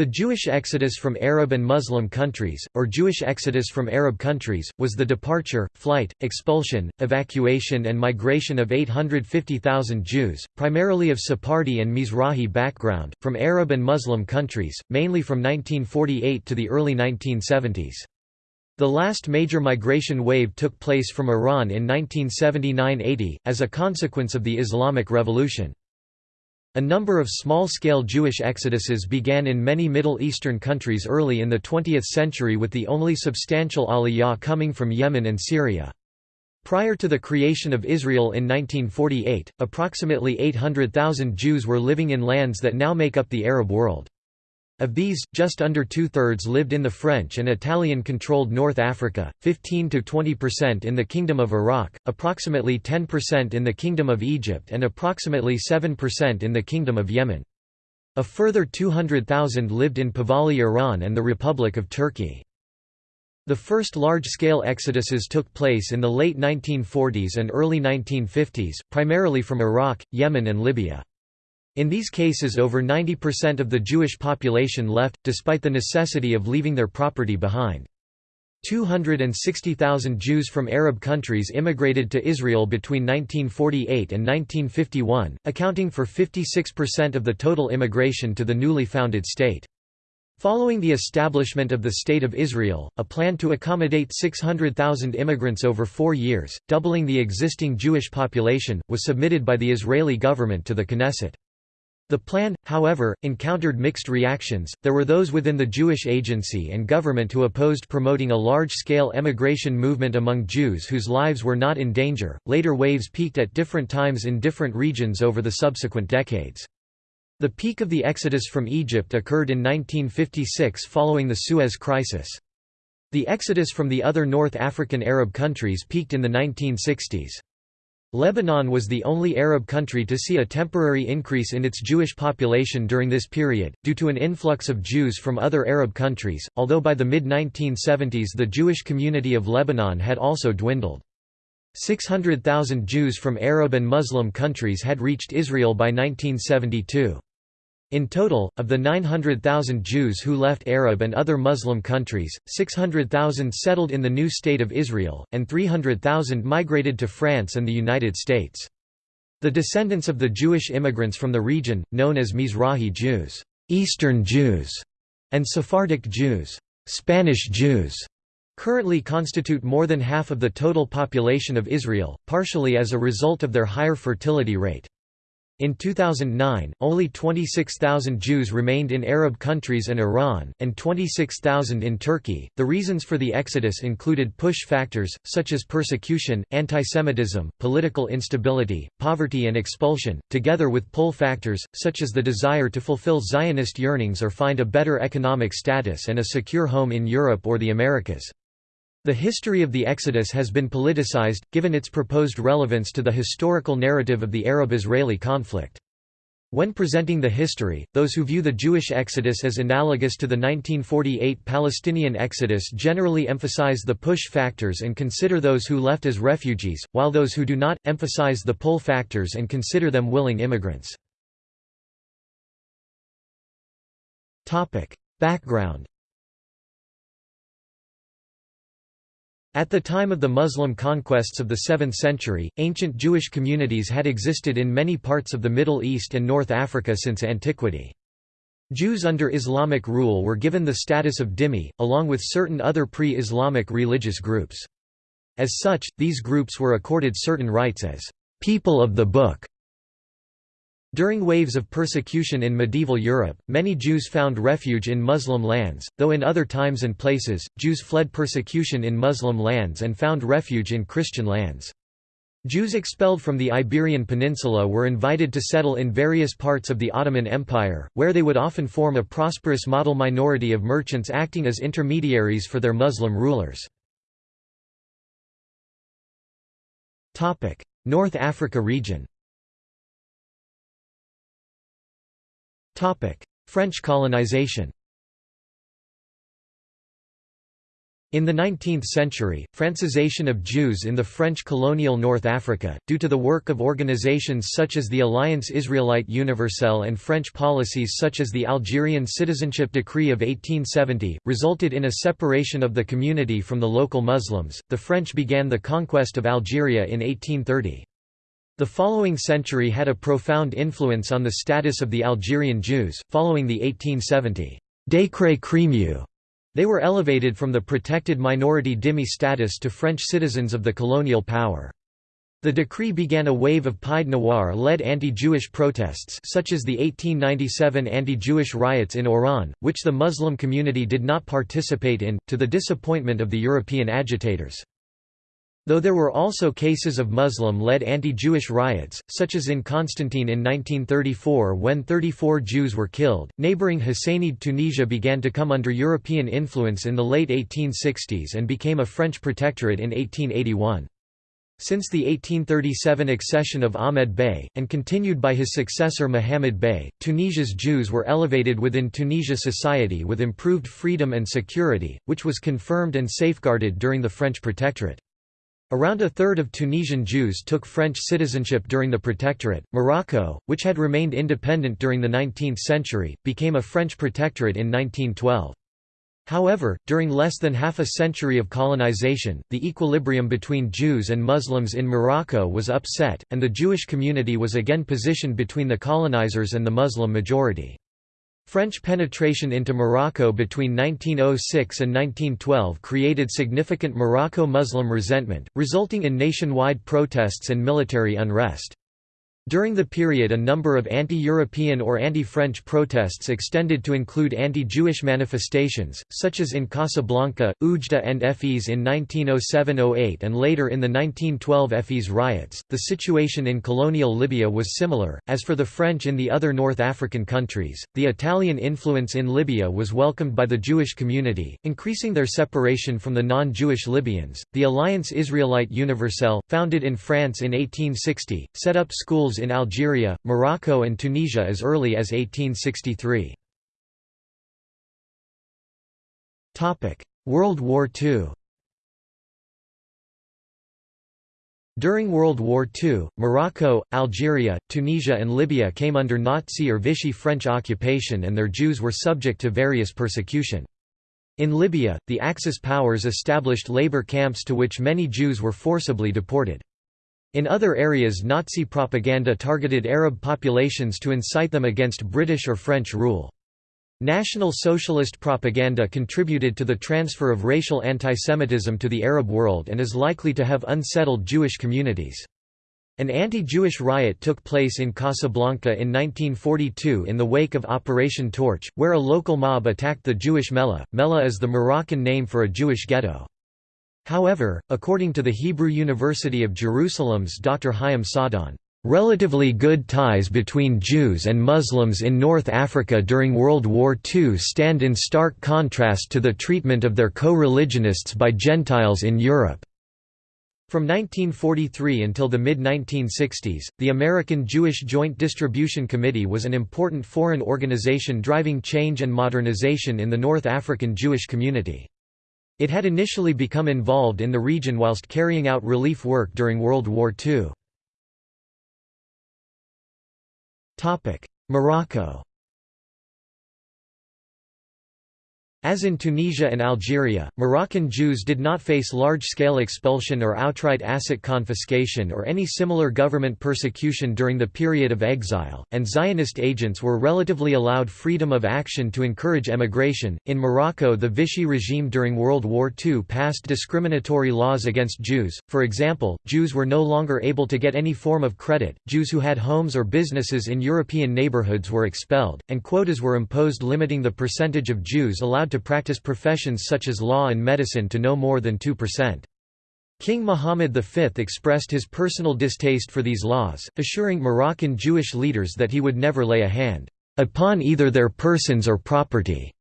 The Jewish exodus from Arab and Muslim countries, or Jewish exodus from Arab countries, was the departure, flight, expulsion, evacuation and migration of 850,000 Jews, primarily of Sephardi and Mizrahi background, from Arab and Muslim countries, mainly from 1948 to the early 1970s. The last major migration wave took place from Iran in 1979–80, as a consequence of the Islamic Revolution. A number of small-scale Jewish exoduses began in many Middle Eastern countries early in the 20th century with the only substantial aliyah coming from Yemen and Syria. Prior to the creation of Israel in 1948, approximately 800,000 Jews were living in lands that now make up the Arab world. Of these, just under two-thirds lived in the French and Italian-controlled North Africa, 15–20% in the Kingdom of Iraq, approximately 10% in the Kingdom of Egypt and approximately 7% in the Kingdom of Yemen. A further 200,000 lived in Pahlavi Iran and the Republic of Turkey. The first large-scale exoduses took place in the late 1940s and early 1950s, primarily from Iraq, Yemen and Libya. In these cases over 90% of the Jewish population left, despite the necessity of leaving their property behind. 260,000 Jews from Arab countries immigrated to Israel between 1948 and 1951, accounting for 56% of the total immigration to the newly founded state. Following the establishment of the State of Israel, a plan to accommodate 600,000 immigrants over four years, doubling the existing Jewish population, was submitted by the Israeli government to the Knesset. The plan, however, encountered mixed reactions. There were those within the Jewish agency and government who opposed promoting a large scale emigration movement among Jews whose lives were not in danger. Later waves peaked at different times in different regions over the subsequent decades. The peak of the exodus from Egypt occurred in 1956 following the Suez Crisis. The exodus from the other North African Arab countries peaked in the 1960s. Lebanon was the only Arab country to see a temporary increase in its Jewish population during this period, due to an influx of Jews from other Arab countries, although by the mid-1970s the Jewish community of Lebanon had also dwindled. 600,000 Jews from Arab and Muslim countries had reached Israel by 1972. In total, of the 900,000 Jews who left Arab and other Muslim countries, 600,000 settled in the new State of Israel, and 300,000 migrated to France and the United States. The descendants of the Jewish immigrants from the region, known as Mizrahi Jews, Eastern Jews, and Sephardic Jews, Spanish Jews, currently constitute more than half of the total population of Israel, partially as a result of their higher fertility rate. In 2009, only 26,000 Jews remained in Arab countries and Iran, and 26,000 in Turkey. The reasons for the exodus included push factors, such as persecution, antisemitism, political instability, poverty, and expulsion, together with pull factors, such as the desire to fulfill Zionist yearnings or find a better economic status and a secure home in Europe or the Americas. The history of the Exodus has been politicized, given its proposed relevance to the historical narrative of the Arab-Israeli conflict. When presenting the history, those who view the Jewish exodus as analogous to the 1948 Palestinian exodus generally emphasize the push factors and consider those who left as refugees, while those who do not, emphasize the pull factors and consider them willing immigrants. Background At the time of the Muslim conquests of the 7th century, ancient Jewish communities had existed in many parts of the Middle East and North Africa since antiquity. Jews under Islamic rule were given the status of dhimmi, along with certain other pre-Islamic religious groups. As such, these groups were accorded certain rights as people of the book during waves of persecution in medieval Europe, many Jews found refuge in Muslim lands, though in other times and places, Jews fled persecution in Muslim lands and found refuge in Christian lands. Jews expelled from the Iberian Peninsula were invited to settle in various parts of the Ottoman Empire, where they would often form a prosperous model minority of merchants acting as intermediaries for their Muslim rulers. North Africa region French colonization In the 19th century, Francisation of Jews in the French colonial North Africa, due to the work of organizations such as the Alliance Israélite Universelle and French policies such as the Algerian Citizenship Decree of 1870, resulted in a separation of the community from the local Muslims. The French began the conquest of Algeria in 1830. The following century had a profound influence on the status of the Algerian Jews, following the 1870 Décret Crémieux they were elevated from the protected minority dhimmi status to French citizens of the colonial power. The decree began a wave of Pied Noir-led anti-Jewish protests such as the 1897 anti-Jewish riots in Oran, which the Muslim community did not participate in, to the disappointment of the European agitators. Though there were also cases of Muslim-led anti-Jewish riots, such as in Constantine in 1934 when 34 Jews were killed, neighboring Husainid Tunisia began to come under European influence in the late 1860s and became a French protectorate in 1881. Since the 1837 accession of Ahmed Bey, and continued by his successor Muhammad Bey, Tunisia's Jews were elevated within Tunisia society with improved freedom and security, which was confirmed and safeguarded during the French protectorate. Around a third of Tunisian Jews took French citizenship during the Protectorate. Morocco, which had remained independent during the 19th century, became a French protectorate in 1912. However, during less than half a century of colonization, the equilibrium between Jews and Muslims in Morocco was upset, and the Jewish community was again positioned between the colonizers and the Muslim majority. French penetration into Morocco between 1906 and 1912 created significant Morocco-Muslim resentment, resulting in nationwide protests and military unrest. During the period a number of anti-European or anti-French protests extended to include anti-Jewish manifestations, such as in Casablanca, Oujda and Fez in 1907–08 and later in the 1912 Fez riots. The situation in colonial Libya was similar. As for the French in the other North African countries, the Italian influence in Libya was welcomed by the Jewish community, increasing their separation from the non-Jewish Libyans. The Alliance Israélite Universelle, founded in France in 1860, set up schools in Algeria, Morocco and Tunisia as early as 1863. World War II During World War II, Morocco, Algeria, Tunisia and Libya came under Nazi or Vichy French occupation and their Jews were subject to various persecution. In Libya, the Axis powers established labor camps to which many Jews were forcibly deported. In other areas Nazi propaganda targeted Arab populations to incite them against British or French rule. National Socialist propaganda contributed to the transfer of racial antisemitism to the Arab world and is likely to have unsettled Jewish communities. An anti-Jewish riot took place in Casablanca in 1942 in the wake of Operation Torch, where a local mob attacked the Jewish Mellah. Mellah is the Moroccan name for a Jewish ghetto. However, according to the Hebrew University of Jerusalem's Dr. Chaim Saadon, Relatively good ties between Jews and Muslims in North Africa during World War II stand in stark contrast to the treatment of their co-religionists by Gentiles in Europe. From 1943 until the mid-1960s, the American Jewish Joint Distribution Committee was an important foreign organization driving change and modernization in the North African Jewish community. It had initially become involved in the region whilst carrying out relief work during World War II. Morocco As in Tunisia and Algeria, Moroccan Jews did not face large-scale expulsion or outright asset confiscation or any similar government persecution during the period of exile, and Zionist agents were relatively allowed freedom of action to encourage emigration. In Morocco, the Vichy regime during World War II passed discriminatory laws against Jews. For example, Jews were no longer able to get any form of credit, Jews who had homes or businesses in European neighborhoods were expelled, and quotas were imposed limiting the percentage of Jews allowed to practice professions such as law and medicine to no more than 2%. King Muhammad V expressed his personal distaste for these laws, assuring Moroccan Jewish leaders that he would never lay a hand upon either their persons or property.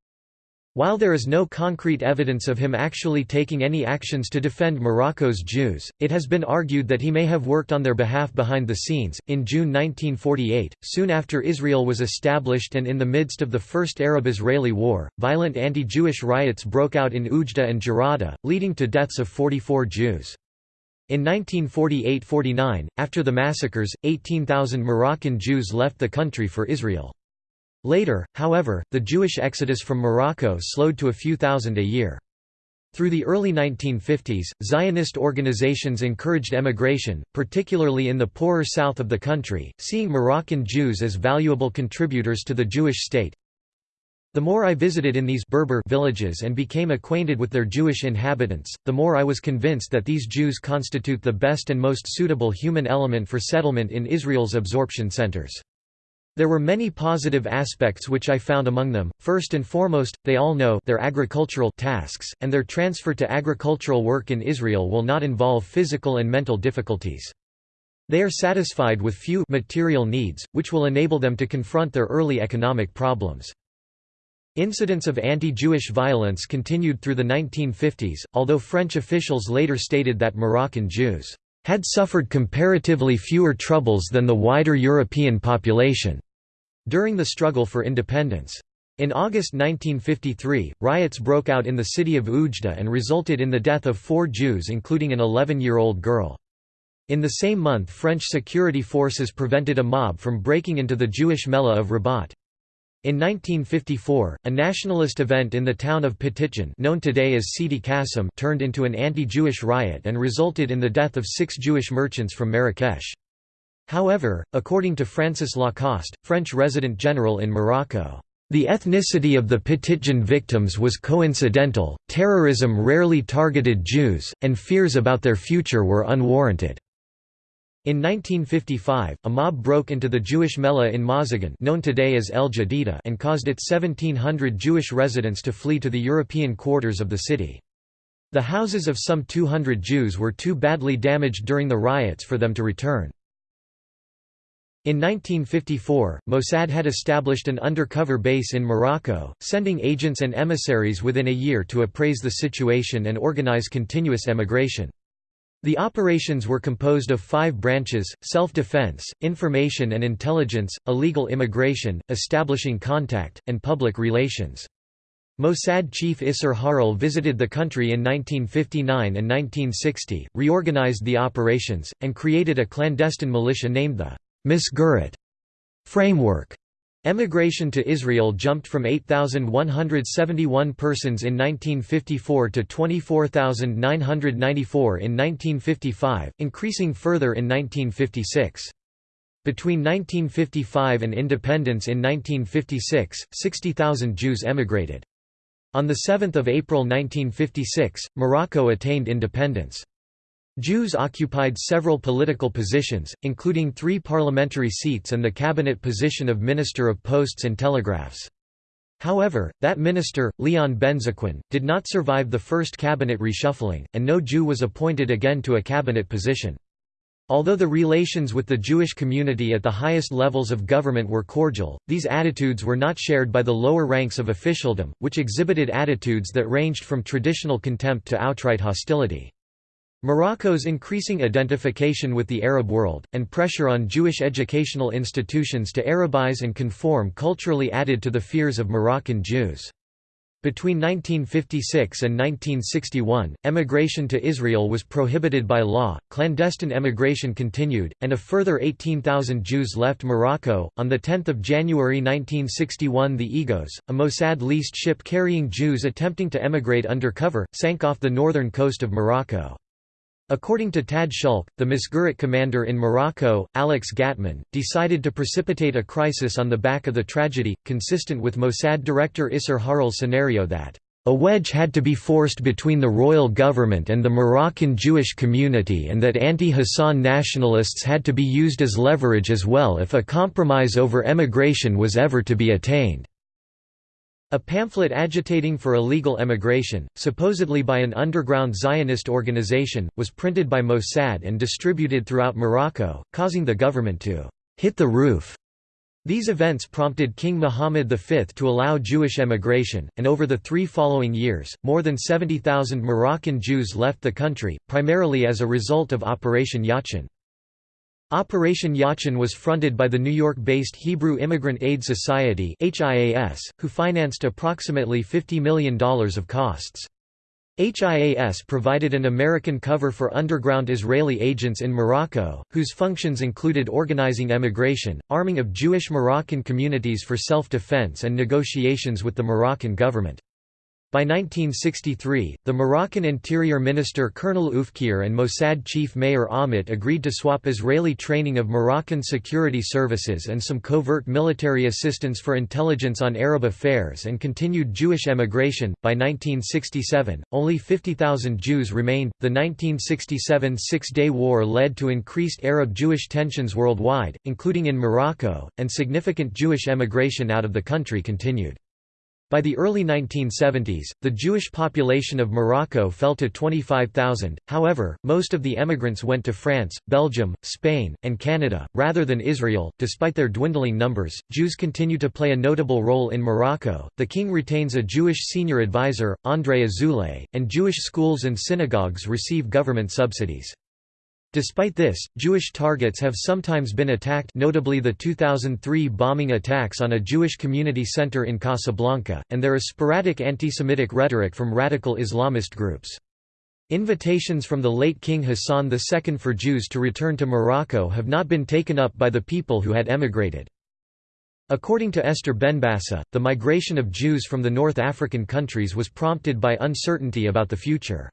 While there is no concrete evidence of him actually taking any actions to defend Morocco's Jews, it has been argued that he may have worked on their behalf behind the scenes. In June 1948, soon after Israel was established and in the midst of the First Arab Israeli War, violent anti Jewish riots broke out in Oujda and Jerada, leading to deaths of 44 Jews. In 1948 49, after the massacres, 18,000 Moroccan Jews left the country for Israel. Later, however, the Jewish exodus from Morocco slowed to a few thousand a year. Through the early 1950s, Zionist organizations encouraged emigration, particularly in the poorer south of the country, seeing Moroccan Jews as valuable contributors to the Jewish state. The more I visited in these Berber villages and became acquainted with their Jewish inhabitants, the more I was convinced that these Jews constitute the best and most suitable human element for settlement in Israel's absorption centers. There were many positive aspects which I found among them, first and foremost, they all know their agricultural tasks, and their transfer to agricultural work in Israel will not involve physical and mental difficulties. They are satisfied with few material needs, which will enable them to confront their early economic problems. Incidents of anti-Jewish violence continued through the 1950s, although French officials later stated that Moroccan Jews had suffered comparatively fewer troubles than the wider European population. During the struggle for independence. In August 1953, riots broke out in the city of Oujda and resulted in the death of four Jews including an 11-year-old girl. In the same month French security forces prevented a mob from breaking into the Jewish Mellah of Rabat. In 1954, a nationalist event in the town of Petitjean known today as Sidi Kassim turned into an anti-Jewish riot and resulted in the death of six Jewish merchants from Marrakesh. However, according to Francis Lacoste, French resident general in Morocco, the ethnicity of the Petitjean victims was coincidental, terrorism rarely targeted Jews, and fears about their future were unwarranted. In 1955, a mob broke into the Jewish Mellah in Mazagan known today as El Jadida and caused its 1,700 Jewish residents to flee to the European quarters of the city. The houses of some 200 Jews were too badly damaged during the riots for them to return. In 1954, Mossad had established an undercover base in Morocco, sending agents and emissaries within a year to appraise the situation and organize continuous emigration. The operations were composed of five branches, self-defense, information and intelligence, illegal immigration, establishing contact, and public relations. Mossad chief Isser Harel visited the country in 1959 and 1960, reorganized the operations, and created a clandestine militia named the Misgeret framework. Emigration to Israel jumped from 8,171 persons in 1954 to 24,994 in 1955, increasing further in 1956. Between 1955 and independence in 1956, 60,000 Jews emigrated. On 7 April 1956, Morocco attained independence. Jews occupied several political positions, including three parliamentary seats and the cabinet position of Minister of Posts and Telegraphs. However, that minister, Leon Benzaquen, did not survive the first cabinet reshuffling, and no Jew was appointed again to a cabinet position. Although the relations with the Jewish community at the highest levels of government were cordial, these attitudes were not shared by the lower ranks of officialdom, which exhibited attitudes that ranged from traditional contempt to outright hostility. Morocco's increasing identification with the Arab world, and pressure on Jewish educational institutions to Arabize and conform culturally added to the fears of Moroccan Jews. Between 1956 and 1961, emigration to Israel was prohibited by law, clandestine emigration continued, and a further 18,000 Jews left Morocco. On 10 January 1961, the Egoz, a Mossad leased ship carrying Jews attempting to emigrate undercover, sank off the northern coast of Morocco. According to Tad Szulc, the Misgeret commander in Morocco, Alex Gatmon, decided to precipitate a crisis on the back of the tragedy, consistent with Mossad director Isser Harel's scenario that a wedge had to be forced between the royal government and the Moroccan Jewish community and that anti-Hassan nationalists had to be used as leverage as well if a compromise over emigration was ever to be attained. A pamphlet agitating for illegal emigration, supposedly by an underground Zionist organization, was printed by Mossad and distributed throughout Morocco, causing the government to «hit the roof». These events prompted King Muhammad V to allow Jewish emigration, and over the three following years, more than 70,000 Moroccan Jews left the country, primarily as a result of Operation Yachin. Operation Yachin was fronted by the New York-based Hebrew Immigrant Aid Society who financed approximately $50 million of costs. HIAS provided an American cover for underground Israeli agents in Morocco, whose functions included organizing emigration, arming of Jewish Moroccan communities for self-defense and negotiations with the Moroccan government. By 1963, the Moroccan Interior Minister Colonel Oufkir and Mossad chief Meir Amit agreed to swap Israeli training of Moroccan security services and some covert military assistance for intelligence on Arab affairs and continued Jewish emigration. By 1967, only 50,000 Jews remained. The 1967 Six Day War led to increased Arab Jewish tensions worldwide, including in Morocco, and significant Jewish emigration out of the country continued. By the early 1970s, the Jewish population of Morocco fell to 25,000, however, most of the emigrants went to France, Belgium, Spain, and Canada, rather than Israel. Despite their dwindling numbers, Jews continue to play a notable role in Morocco. The king retains a Jewish senior advisor, André Azoulay, and Jewish schools and synagogues receive government subsidies. Despite this, Jewish targets have sometimes been attacked notably the 2003 bombing attacks on a Jewish community center in Casablanca, and there is sporadic anti-Semitic rhetoric from radical Islamist groups. Invitations from the late King Hassan II for Jews to return to Morocco have not been taken up by the people who had emigrated. According to Esther Benbassa, the migration of Jews from the North African countries was prompted by uncertainty about the future.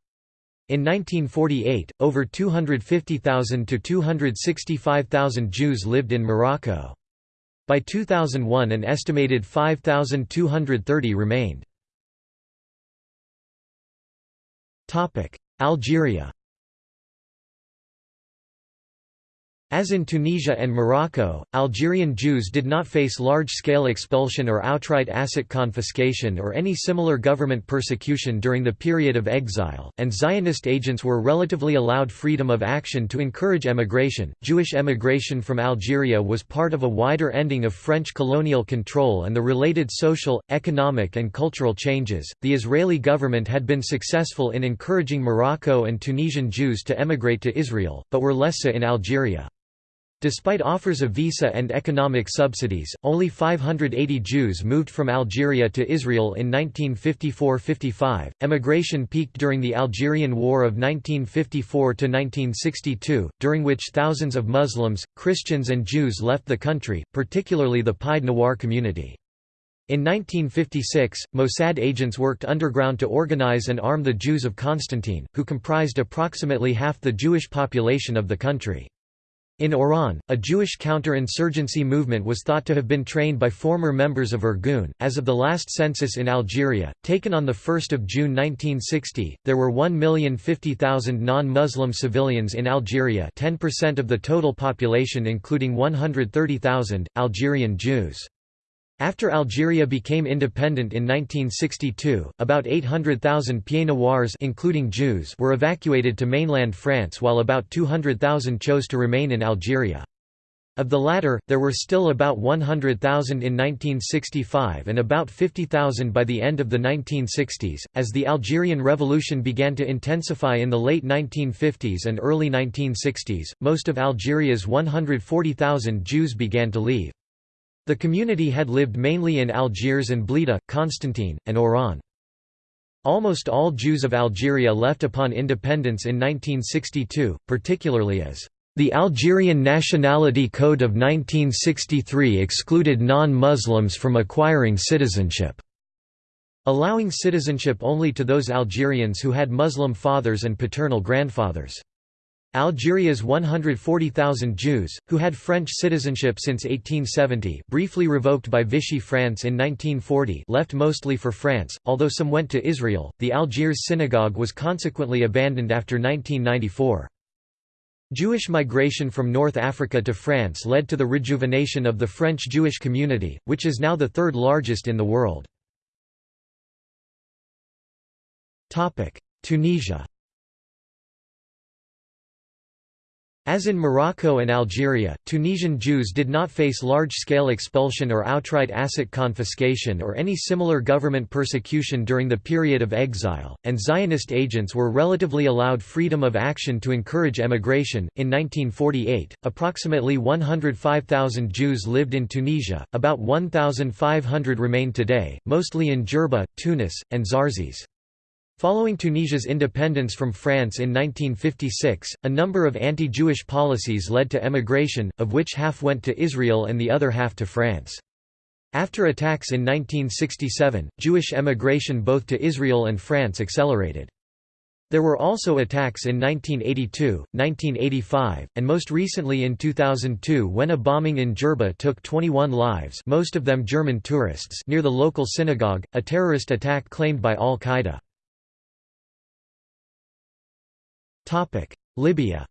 In 1948, over 250,000 to 265,000 Jews lived in Morocco. By 2001 an estimated 5,230 remained. Algeria As in Tunisia and Morocco, Algerian Jews did not face large-scale expulsion or outright asset confiscation or any similar government persecution during the period of exile, and Zionist agents were relatively allowed freedom of action to encourage emigration. Jewish emigration from Algeria was part of a wider ending of French colonial control and the related social, economic and cultural changes. The Israeli government had been successful in encouraging Morocco and Tunisian Jews to emigrate to Israel, but were less so in Algeria. Despite offers of visa and economic subsidies, only 580 Jews moved from Algeria to Israel in 1954–55. Emigration peaked during the Algerian War of 1954 to 1962, during which thousands of Muslims, Christians and Jews left the country, particularly the Pied Noir community. In 1956, Mossad agents worked underground to organize and arm the Jews of Constantine, who comprised approximately half the Jewish population of the country. In Oran, a Jewish counter-insurgency movement was thought to have been trained by former members of Irgun. As of the last census in Algeria, taken on 1 June 1960, there were 1,050,000 non-Muslim civilians in Algeria 10% of the total population including 130,000, Algerian Jews. After Algeria became independent in 1962, about 800,000 Pieds Noirs including Jews were evacuated to mainland France while about 200,000 chose to remain in Algeria. Of the latter, there were still about 100,000 in 1965 and about 50,000 by the end of the 1960s. As the Algerian Revolution began to intensify in the late 1950s and early 1960s, most of Algeria's 140,000 Jews began to leave. The community had lived mainly in Algiers and Blida, Constantine, and Oran. Almost all Jews of Algeria left upon independence in 1962, particularly as the Algerian Nationality Code of 1963 excluded non-Muslims from acquiring citizenship, allowing citizenship only to those Algerians who had Muslim fathers and paternal grandfathers. Algeria's 140,000 Jews, who had French citizenship since 1870 briefly revoked by Vichy France in 1940 left mostly for France, although some went to Israel. The Algiers synagogue was consequently abandoned after 1994. Jewish migration from North Africa to France led to the rejuvenation of the French Jewish community, which is now the third largest in the world. Tunisia As in Morocco and Algeria, Tunisian Jews did not face large-scale expulsion or outright asset confiscation or any similar government persecution during the period of exile, and Zionist agents were relatively allowed freedom of action to encourage emigration. In 1948, approximately 105,000 Jews lived in Tunisia, about 1,500 remain today, mostly in Jerba, Tunis, and Zarzis. Following Tunisia's independence from France in 1956, a number of anti-Jewish policies led to emigration, of which half went to Israel and the other half to France. After attacks in 1967, Jewish emigration both to Israel and France accelerated. There were also attacks in 1982, 1985, and most recently in 2002 when a bombing in Jerba took 21 lives most of them German tourists near the local synagogue, a terrorist attack claimed by al-Qaeda. Libya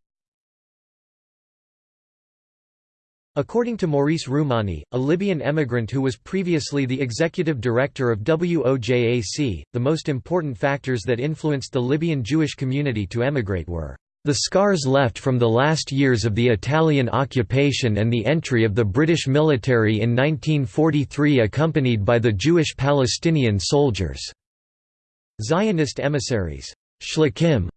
According to Maurice Roumani, a Libyan emigrant who was previously the executive director of WOJAC, the most important factors that influenced the Libyan Jewish community to emigrate were the scars left from the last years of the Italian occupation and the entry of the British military in 1943 accompanied by the Jewish Palestinian soldiers. Zionist emissaries Shlichim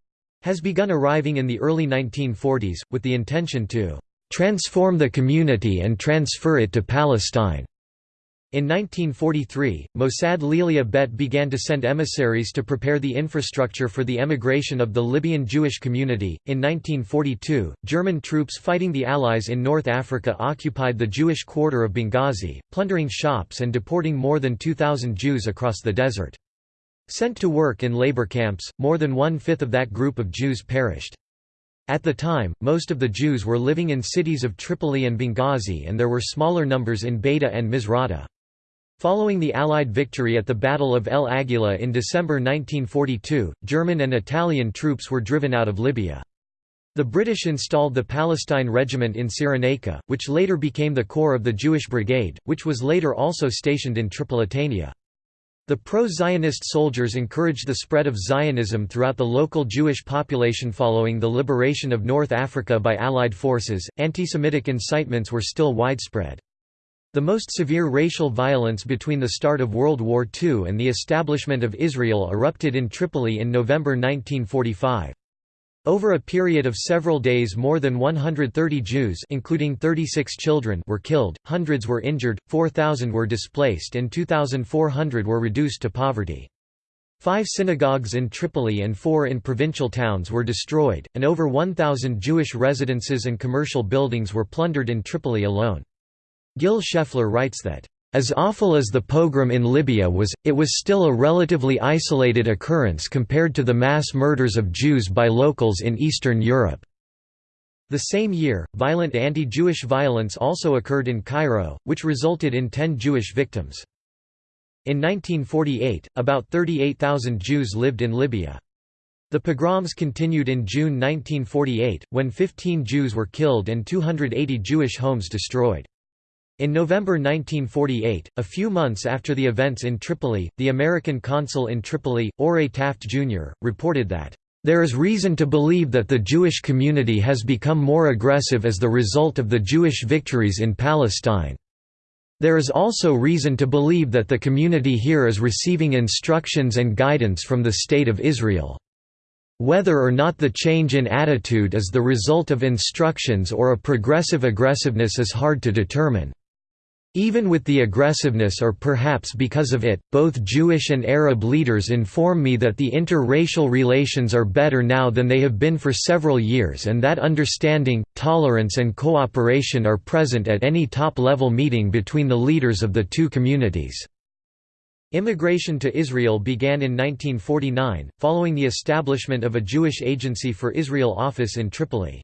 has begun arriving in the early 1940s, with the intention to transform the community and transfer it to Palestine. In 1943, Mossad LeAliyah Bet began to send emissaries to prepare the infrastructure for the emigration of the Libyan Jewish community. In 1942, German troops fighting the Allies in North Africa occupied the Jewish quarter of Benghazi, plundering shops and deporting more than 2,000 Jews across the desert. Sent to work in labor camps, more than one-fifth of that group of Jews perished. At the time, most of the Jews were living in cities of Tripoli and Benghazi and there were smaller numbers in Bayda and Misrata. Following the Allied victory at the Battle of El Agheila in December 1942, German and Italian troops were driven out of Libya. The British installed the Palestine Regiment in Cyrenaica, which later became the core of the Jewish Brigade, which was later also stationed in Tripolitania. The pro-Zionist soldiers encouraged the spread of Zionism throughout the local Jewish population following the liberation of North Africa by Allied forces. Anti-Semitic incitements were still widespread. The most severe racial violence between the start of World War II and the establishment of Israel erupted in Tripoli in November 1945. Over a period of several days more than 130 Jews including 36 children were killed, hundreds were injured, 4,000 were displaced and 2,400 were reduced to poverty. Five synagogues in Tripoli and four in provincial towns were destroyed, and over 1,000 Jewish residences and commercial buildings were plundered in Tripoli alone. Gil Shefler writes that as awful as the pogrom in Libya was, it was still a relatively isolated occurrence compared to the mass murders of Jews by locals in Eastern Europe. The same year, violent anti-Jewish violence also occurred in Cairo, which resulted in 10 Jewish victims. In 1948, about 38,000 Jews lived in Libya. The pogroms continued in June 1948, when 15 Jews were killed and 280 Jewish homes destroyed. In November 1948, a few months after the events in Tripoli, the American consul in Tripoli, Orray Taft Jr., reported that, "...there is reason to believe that the Jewish community has become more aggressive as the result of the Jewish victories in Palestine. There is also reason to believe that the community here is receiving instructions and guidance from the State of Israel." Whether or not the change in attitude is the result of instructions or a progressive aggressiveness is hard to determine. Even with the aggressiveness or perhaps because of it, both Jewish and Arab leaders inform me that the interracial relations are better now than they have been for several years and that understanding, tolerance and cooperation are present at any top-level meeting between the leaders of the two communities. Immigration to Israel began in 1949, following the establishment of a Jewish Agency for Israel office in Tripoli.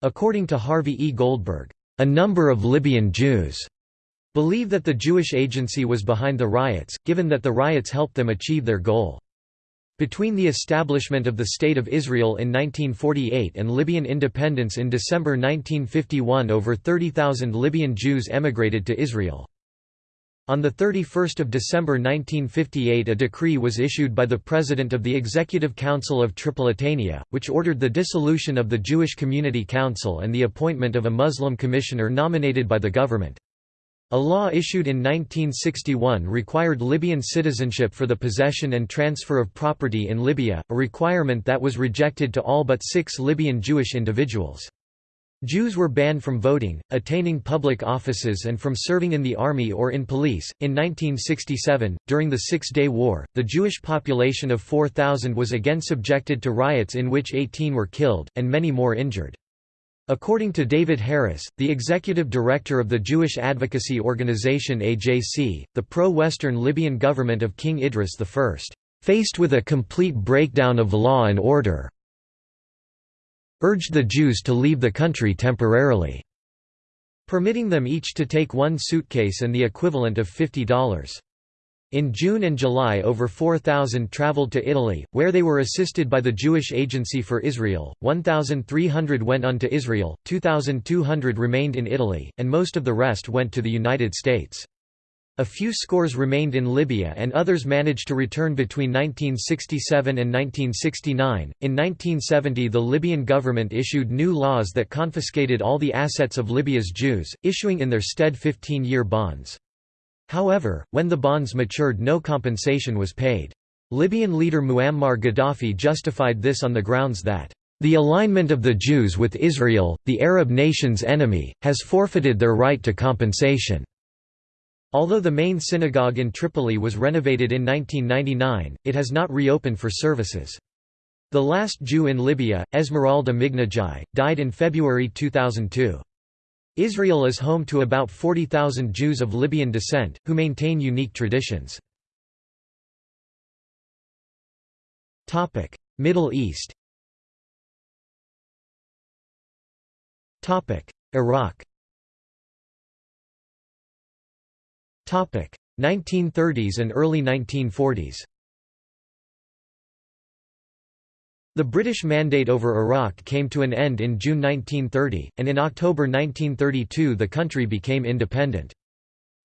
According to Harvey E. Goldberg, a number of Libyan Jews believe that the Jewish Agency was behind the riots, given that the riots helped them achieve their goal. Between the establishment of the State of Israel in 1948 and Libyan independence in December 1951 over 30,000 Libyan Jews emigrated to Israel. On 31 December 1958 a decree was issued by the President of the Executive Council of Tripolitania, which ordered the dissolution of the Jewish Community Council and the appointment of a Muslim commissioner nominated by the government. A law issued in 1961 required Libyan citizenship for the possession and transfer of property in Libya, a requirement that was rejected to all but six Libyan Jewish individuals. Jews were banned from voting, attaining public offices, and from serving in the army or in police. In 1967, during the Six Day War, the Jewish population of 4,000 was again subjected to riots in which 18 were killed, and many more injured. According to David Harris, the executive director of the Jewish advocacy organization AJC, the pro-Western Libyan government of King Idris I, faced with a complete breakdown of law and order, urged the Jews to leave the country temporarily, permitting them each to take one suitcase and the equivalent of $50. In June and July over 4,000 traveled to Italy, where they were assisted by the Jewish Agency for Israel, 1,300 went on to Israel, 2,200 remained in Italy, and most of the rest went to the United States. A few scores remained in Libya and others managed to return between 1967 and 1969. In 1970, the Libyan government issued new laws that confiscated all the assets of Libya's Jews, issuing in their stead 15 year bonds. However, when the bonds matured, no compensation was paid. Libyan leader Muammar Gaddafi justified this on the grounds that the alignment of the Jews with Israel, the Arab nation's enemy, has forfeited their right to compensation. Although the main synagogue in Tripoli was renovated in 1999, it has not reopened for services. The last Jew in Libya, Esmeralda Meghnagi, died in February 2002. Israel is home to about 40,000 Jews of Libyan descent, who maintain unique traditions. Middle East. Iraq. 1930s and early 1940s The British mandate over Iraq came to an end in June 1930, and in October 1932 the country became independent.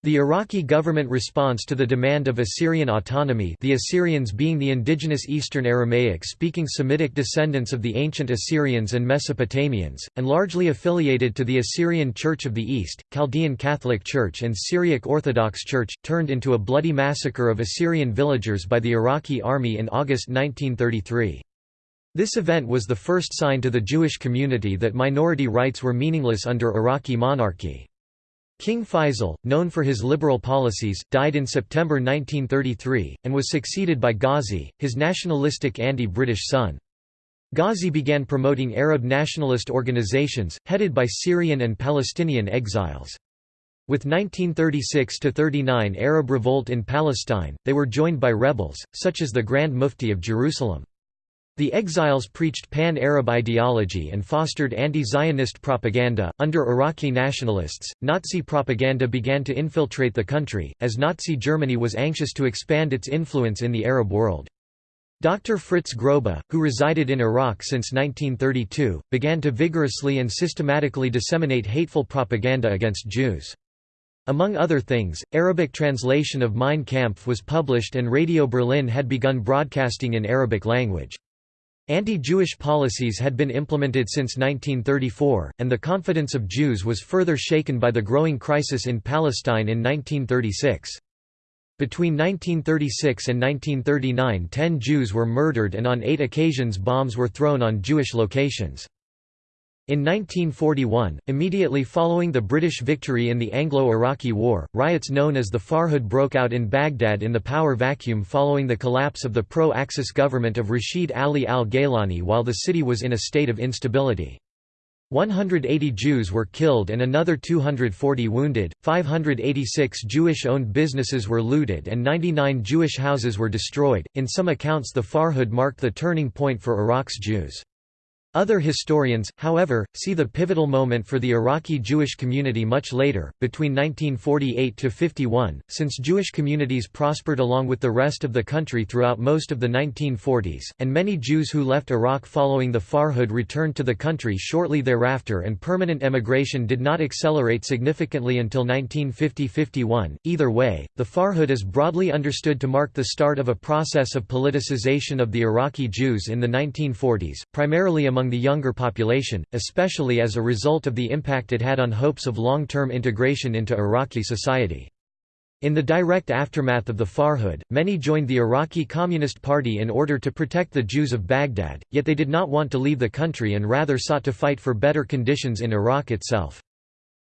The Iraqi government response to the demand of Assyrian autonomy the Assyrians being the indigenous Eastern Aramaic-speaking Semitic descendants of the ancient Assyrians and Mesopotamians, and largely affiliated to the Assyrian Church of the East, Chaldean Catholic Church and Syriac Orthodox Church, turned into a bloody massacre of Assyrian villagers by the Iraqi army in August 1933. This event was the first sign to the Jewish community that minority rights were meaningless under Iraqi monarchy. King Faisal, known for his liberal policies, died in September 1933, and was succeeded by Ghazi, his nationalistic anti-British son. Ghazi began promoting Arab nationalist organizations, headed by Syrian and Palestinian exiles. With 1936–39 Arab revolt in Palestine, they were joined by rebels, such as the Grand Mufti of Jerusalem. The exiles preached pan-Arab ideology and fostered anti-Zionist propaganda. Under Iraqi nationalists, Nazi propaganda began to infiltrate the country, as Nazi Germany was anxious to expand its influence in the Arab world. Dr. Fritz Grobba, who resided in Iraq since 1932, began to vigorously and systematically disseminate hateful propaganda against Jews. Among other things, Arabic translation of Mein Kampf was published and Radio Berlin had begun broadcasting in Arabic language. Anti-Jewish policies had been implemented since 1934, and the confidence of Jews was further shaken by the growing crisis in Palestine in 1936. Between 1936 and 1939 ten Jews were murdered and on eight occasions bombs were thrown on Jewish locations. In 1941, immediately following the British victory in the Anglo-Iraqi War, riots known as the Farhud broke out in Baghdad in the power vacuum following the collapse of the pro-Axis government of Rashid Ali al-Gaylani while the city was in a state of instability. 180 Jews were killed and another 240 wounded, 586 Jewish-owned businesses were looted and 99 Jewish houses were destroyed. In some accounts the Farhud marked the turning point for Iraq's Jews. Other historians, however, see the pivotal moment for the Iraqi Jewish community much later, between 1948 to 51, since Jewish communities prospered along with the rest of the country throughout most of the 1940s, and many Jews who left Iraq following the Farhud returned to the country shortly thereafter and permanent emigration did not accelerate significantly until 1950–51. Either way, the Farhud is broadly understood to mark the start of a process of politicization of the Iraqi Jews in the 1940s, primarily among among the younger population, especially as a result of the impact it had on hopes of long-term integration into Iraqi society. In the direct aftermath of the Farhud, many joined the Iraqi Communist Party in order to protect the Jews of Baghdad, yet they did not want to leave the country and rather sought to fight for better conditions in Iraq itself.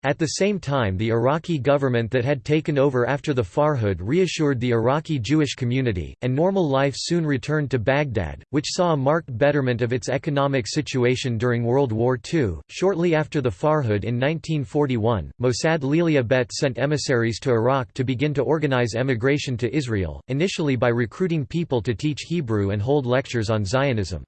At the same time the Iraqi government that had taken over after the Farhud reassured the Iraqi Jewish community, and normal life soon returned to Baghdad, which saw a marked betterment of its economic situation during World War II. Shortly after the Farhud in 1941, Mossad LeAliyah Bet sent emissaries to Iraq to begin to organize emigration to Israel, initially by recruiting people to teach Hebrew and hold lectures on Zionism.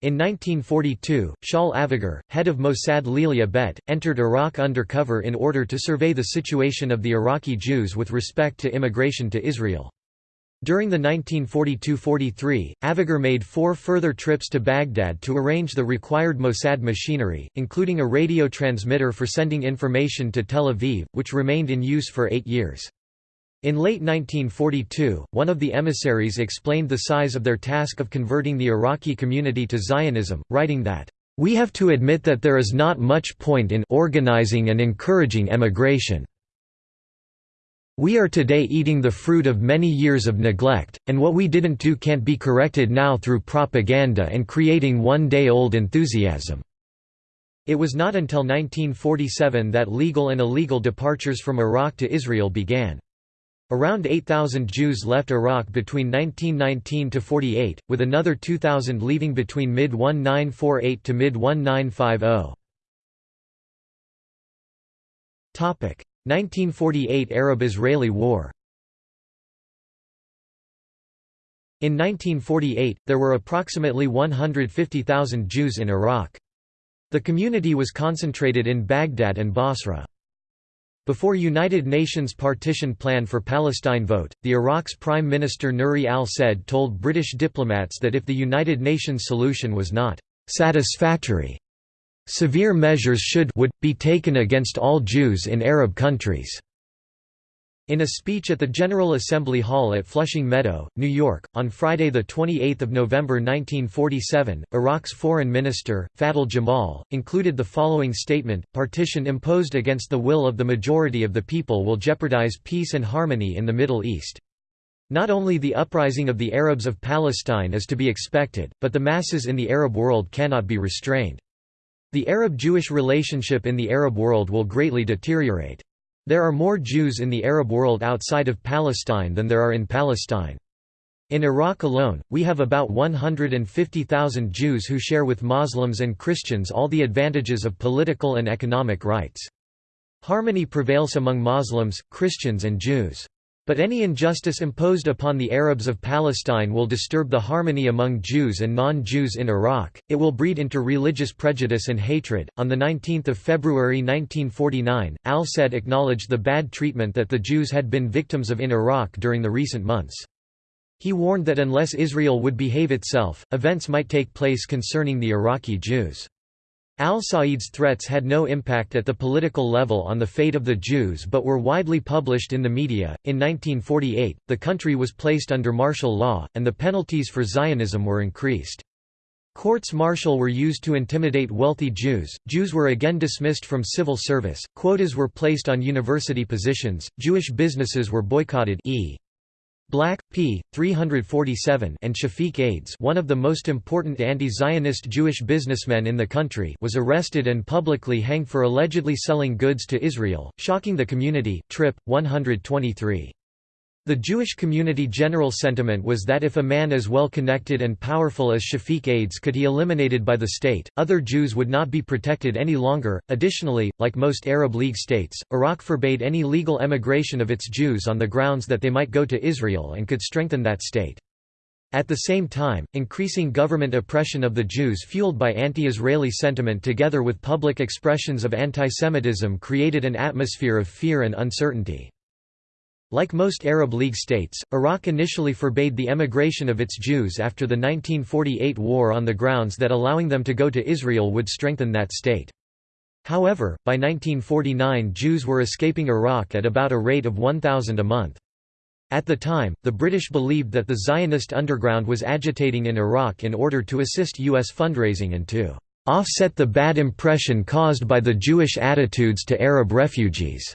In 1942, Shaul Avigur, head of Mossad LeAliyah Bet, entered Iraq undercover in order to survey the situation of the Iraqi Jews with respect to immigration to Israel. During the 1942–43, Avigar made four further trips to Baghdad to arrange the required Mossad machinery, including a radio transmitter for sending information to Tel Aviv, which remained in use for eight years. In late 1942, one of the emissaries explained the size of their task of converting the Iraqi community to Zionism, writing that, "...we have to admit that there is not much point in organizing and encouraging emigration. We are today eating the fruit of many years of neglect, and what we didn't do can't be corrected now through propaganda and creating one-day-old enthusiasm." It was not until 1947 that legal and illegal departures from Iraq to Israel began. Around 8,000 Jews left Iraq between 1919–48, with another 2,000 leaving between mid-1948 to mid-1950. 1948 Arab–Israeli War In 1948, there were approximately 150,000 Jews in Iraq. The community was concentrated in Baghdad and Basra. Before United Nations partition plan for Palestine vote, the Iraq's Prime Minister Nuri al-Said told British diplomats that if the United Nations solution was not «satisfactory», severe measures should would be taken against all Jews in Arab countries. In a speech at the General Assembly Hall at Flushing Meadow, New York, on Friday 28 November 1947, Iraq's Foreign Minister, Fadl Jamal, included the following statement, Partition imposed against the will of the majority of the people will jeopardize peace and harmony in the Middle East. Not only the uprising of the Arabs of Palestine is to be expected, but the masses in the Arab world cannot be restrained. The Arab-Jewish relationship in the Arab world will greatly deteriorate. There are more Jews in the Arab world outside of Palestine than there are in Palestine. In Iraq alone, we have about 150,000 Jews who share with Muslims and Christians all the advantages of political and economic rights. Harmony prevails among Muslims, Christians and Jews. But any injustice imposed upon the Arabs of Palestine will disturb the harmony among Jews and non-Jews in Iraq. It will breed into religious prejudice and hatred. On the 19th of February 1949, Al-Said acknowledged the bad treatment that the Jews had been victims of in Iraq during the recent months. He warned that unless Israel would behave itself, events might take place concerning the Iraqi Jews. Al-Said's threats had no impact at the political level on the fate of the Jews but were widely published in the media. In 1948, the country was placed under martial law, and the penalties for Zionism were increased. Courts martial were used to intimidate wealthy Jews, Jews were again dismissed from civil service, quotas were placed on university positions, Jewish businesses were boycotted e. Black, p. 347 and Shafiq Ades one of the most important anti-Zionist Jewish businessmen in the country was arrested and publicly hanged for allegedly selling goods to Israel, shocking the community. Trip, 123. The Jewish community general sentiment was that if a man as well connected and powerful as Shafiq Ades could be eliminated by the state, other Jews would not be protected any longer. Additionally, like most Arab League states, Iraq forbade any legal emigration of its Jews on the grounds that they might go to Israel and could strengthen that state. At the same time, increasing government oppression of the Jews fueled by anti-Israeli sentiment together with public expressions of antisemitism created an atmosphere of fear and uncertainty. Like most Arab League states, Iraq initially forbade the emigration of its Jews after the 1948 war on the grounds that allowing them to go to Israel would strengthen that state. However, by 1949 Jews were escaping Iraq at about a rate of 1,000 a month. At the time, the British believed that the Zionist underground was agitating in Iraq in order to assist U.S. fundraising and to offset the bad impression caused by the Jewish attitudes to Arab refugees.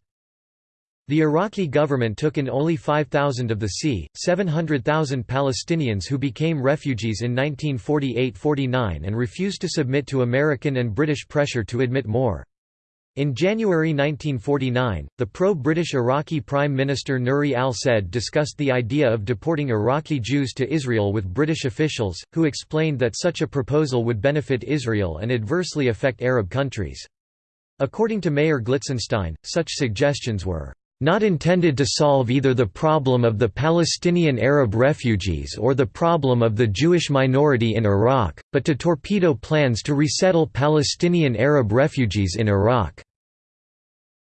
The Iraqi government took in only 5,000 of the c. 700,000 Palestinians who became refugees in 1948–49 and refused to submit to American and British pressure to admit more. In January 1949, the pro-British Iraqi Prime Minister Nuri al-Said discussed the idea of deporting Iraqi Jews to Israel with British officials, who explained that such a proposal would benefit Israel and adversely affect Arab countries. According to Meir Glitzenstein, such suggestions were not intended to solve either the problem of the Palestinian Arab refugees or the problem of the Jewish minority in Iraq, but to torpedo plans to resettle Palestinian Arab refugees in Iraq.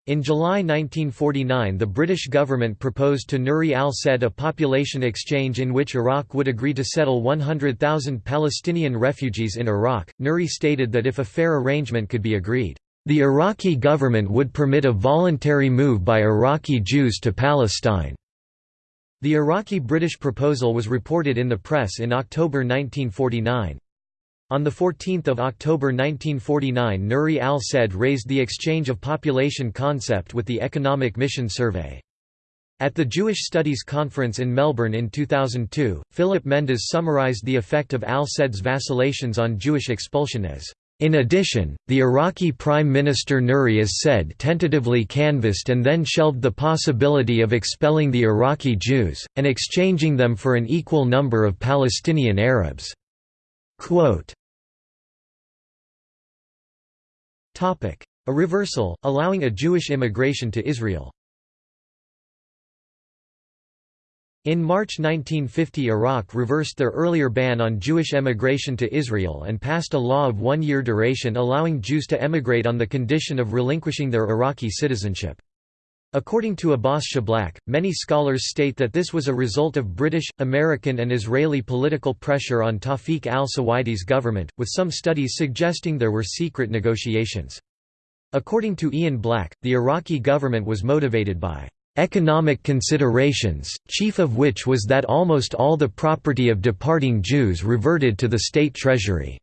In July 1949 the British government proposed to Nuri al-Said a population exchange in which Iraq would agree to settle 100,000 Palestinian refugees in Iraq. Nuri stated that if a fair arrangement could be agreed, the Iraqi government would permit a voluntary move by Iraqi Jews to Palestine. The Iraqi-British proposal was reported in the press in October 1949. On 14 October 1949 Nuri al-Said raised the exchange of population concept with the Economic Mission Survey. At the Jewish Studies Conference in Melbourne in 2002, Philip Mendes summarized the effect of al-Said's vacillations on Jewish expulsion as in addition, the Iraqi Prime Minister Nuri as-Said tentatively canvassed and then shelved the possibility of expelling the Iraqi Jews, and exchanging them for an equal number of Palestinian Arabs. Quote, a reversal, allowing a Jewish immigration to Israel In March 1950 Iraq reversed their earlier ban on Jewish emigration to Israel and passed a law of one-year duration allowing Jews to emigrate on the condition of relinquishing their Iraqi citizenship. According to Abbas Shiblaq, many scholars state that this was a result of British, American and Israeli political pressure on Tawfiq al-Suwaidi's government, with some studies suggesting there were secret negotiations. According to Ian Black, the Iraqi government was motivated by economic considerations, chief of which was that almost all the property of departing Jews reverted to the state treasury,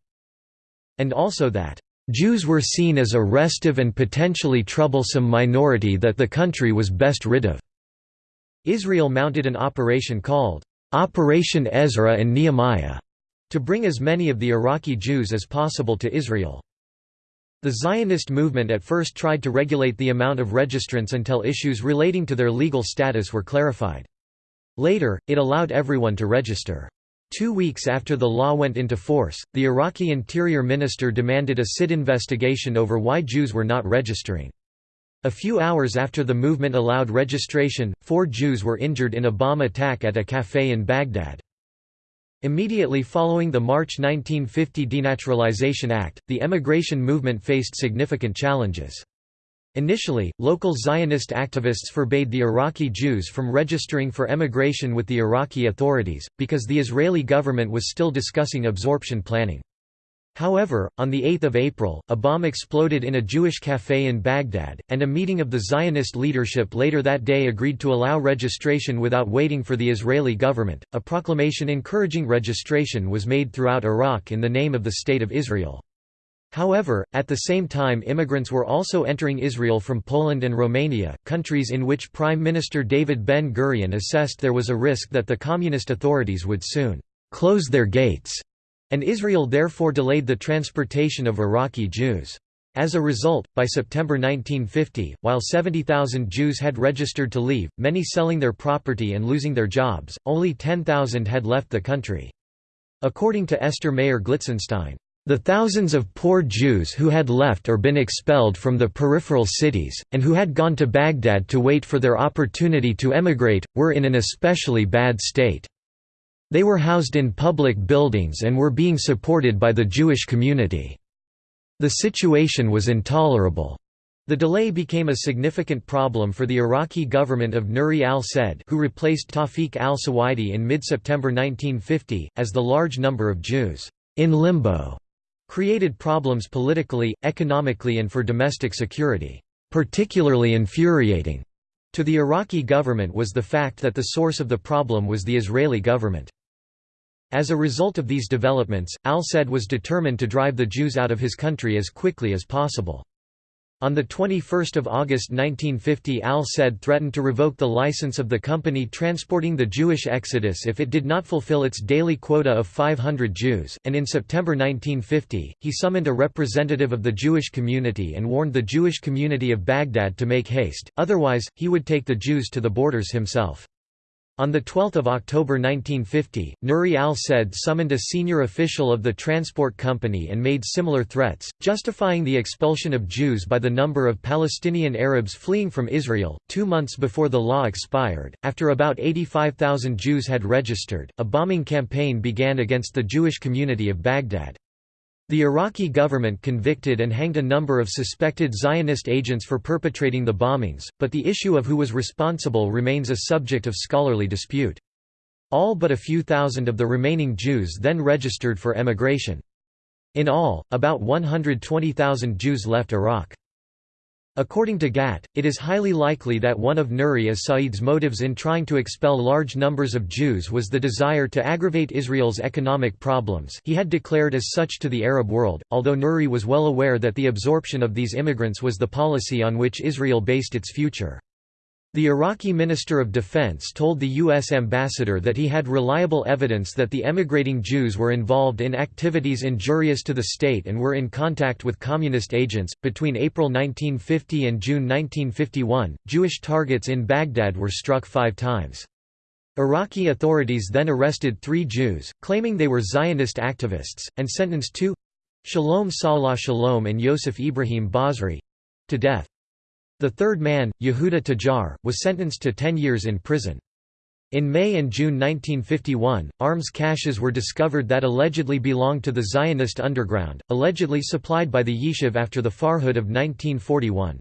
and also that Jews were seen as a restive and potentially troublesome minority that the country was best rid of. Israel mounted an operation called Operation Ezra and Nehemiah to bring as many of the Iraqi Jews as possible to Israel. The Zionist movement at first tried to regulate the amount of registrants until issues relating to their legal status were clarified. Later, it allowed everyone to register. Two weeks after the law went into force, the Iraqi interior minister demanded a sit investigation over why Jews were not registering. A few hours after the movement allowed registration, four Jews were injured in a bomb attack at a café in Baghdad. Immediately following the March 1950 Denaturalization Act, the emigration movement faced significant challenges. Initially, local Zionist activists forbade the Iraqi Jews from registering for emigration with the Iraqi authorities, because the Israeli government was still discussing absorption planning. However, on 8 April, a bomb exploded in a Jewish café in Baghdad, and a meeting of the Zionist leadership later that day agreed to allow registration without waiting for the Israeli government. A proclamation encouraging registration was made throughout Iraq in the name of the State of Israel. However, at the same time immigrants were also entering Israel from Poland and Romania, countries in which Prime Minister David Ben-Gurion assessed there was a risk that the communist authorities would soon close their gates and Israel therefore delayed the transportation of Iraqi Jews. As a result, by September 1950, while 70,000 Jews had registered to leave, many selling their property and losing their jobs, only 10,000 had left the country. According to Esther Meir Glitzenstein, the thousands of poor Jews who had left or been expelled from the peripheral cities, and who had gone to Baghdad to wait for their opportunity to emigrate, were in an especially bad state. They were housed in public buildings and were being supported by the Jewish community. The situation was intolerable. The delay became a significant problem for the Iraqi government of Nuri al-Said who replaced Tawfiq al-Suwaidi in mid-September 1950, as the large number of Jews in limbo created problems politically, economically and for domestic security. Particularly infuriating to the Iraqi government was the fact that the source of the problem was the Israeli government. As a result of these developments, al-Said was determined to drive the Jews out of his country as quickly as possible. On 21 August 1950 al-Said threatened to revoke the license of the company transporting the Jewish exodus if it did not fulfill its daily quota of 500 Jews, and in September 1950, he summoned a representative of the Jewish community and warned the Jewish community of Baghdad to make haste, otherwise, he would take the Jews to the borders himself. On 12 October 1950, Nuri al-Said summoned a senior official of the transport company and made similar threats, justifying the expulsion of Jews by the number of Palestinian Arabs fleeing from Israel. Two months before the law expired, after about 85,000 Jews had registered, a bombing campaign began against the Jewish community of Baghdad. The Iraqi government convicted and hanged a number of suspected Zionist agents for perpetrating the bombings, but the issue of who was responsible remains a subject of scholarly dispute. All but a few thousand of the remaining Jews then registered for emigration. In all, about 120,000 Jews left Iraq. According to Gatt, it is highly likely that one of Nuri as-Sa'id's motives in trying to expel large numbers of Jews was the desire to aggravate Israel's economic problems he had declared as such to the Arab world, although Nuri was well aware that the absorption of these immigrants was the policy on which Israel based its future. The Iraqi Minister of Defense told the U.S. ambassador that he had reliable evidence that the emigrating Jews were involved in activities injurious to the state and were in contact with communist agents. Between April 1950 and June 1951, Jewish targets in Baghdad were struck five times. Iraqi authorities then arrested three Jews, claiming they were Zionist activists, and sentenced two Shalom Salah Shalom and Yosef Ibrahim Basri to death. The third man, Yehuda Tajar, was sentenced to 10 years in prison. In May and June 1951, arms caches were discovered that allegedly belonged to the Zionist underground, allegedly supplied by the Yishuv after the Farhud of 1941.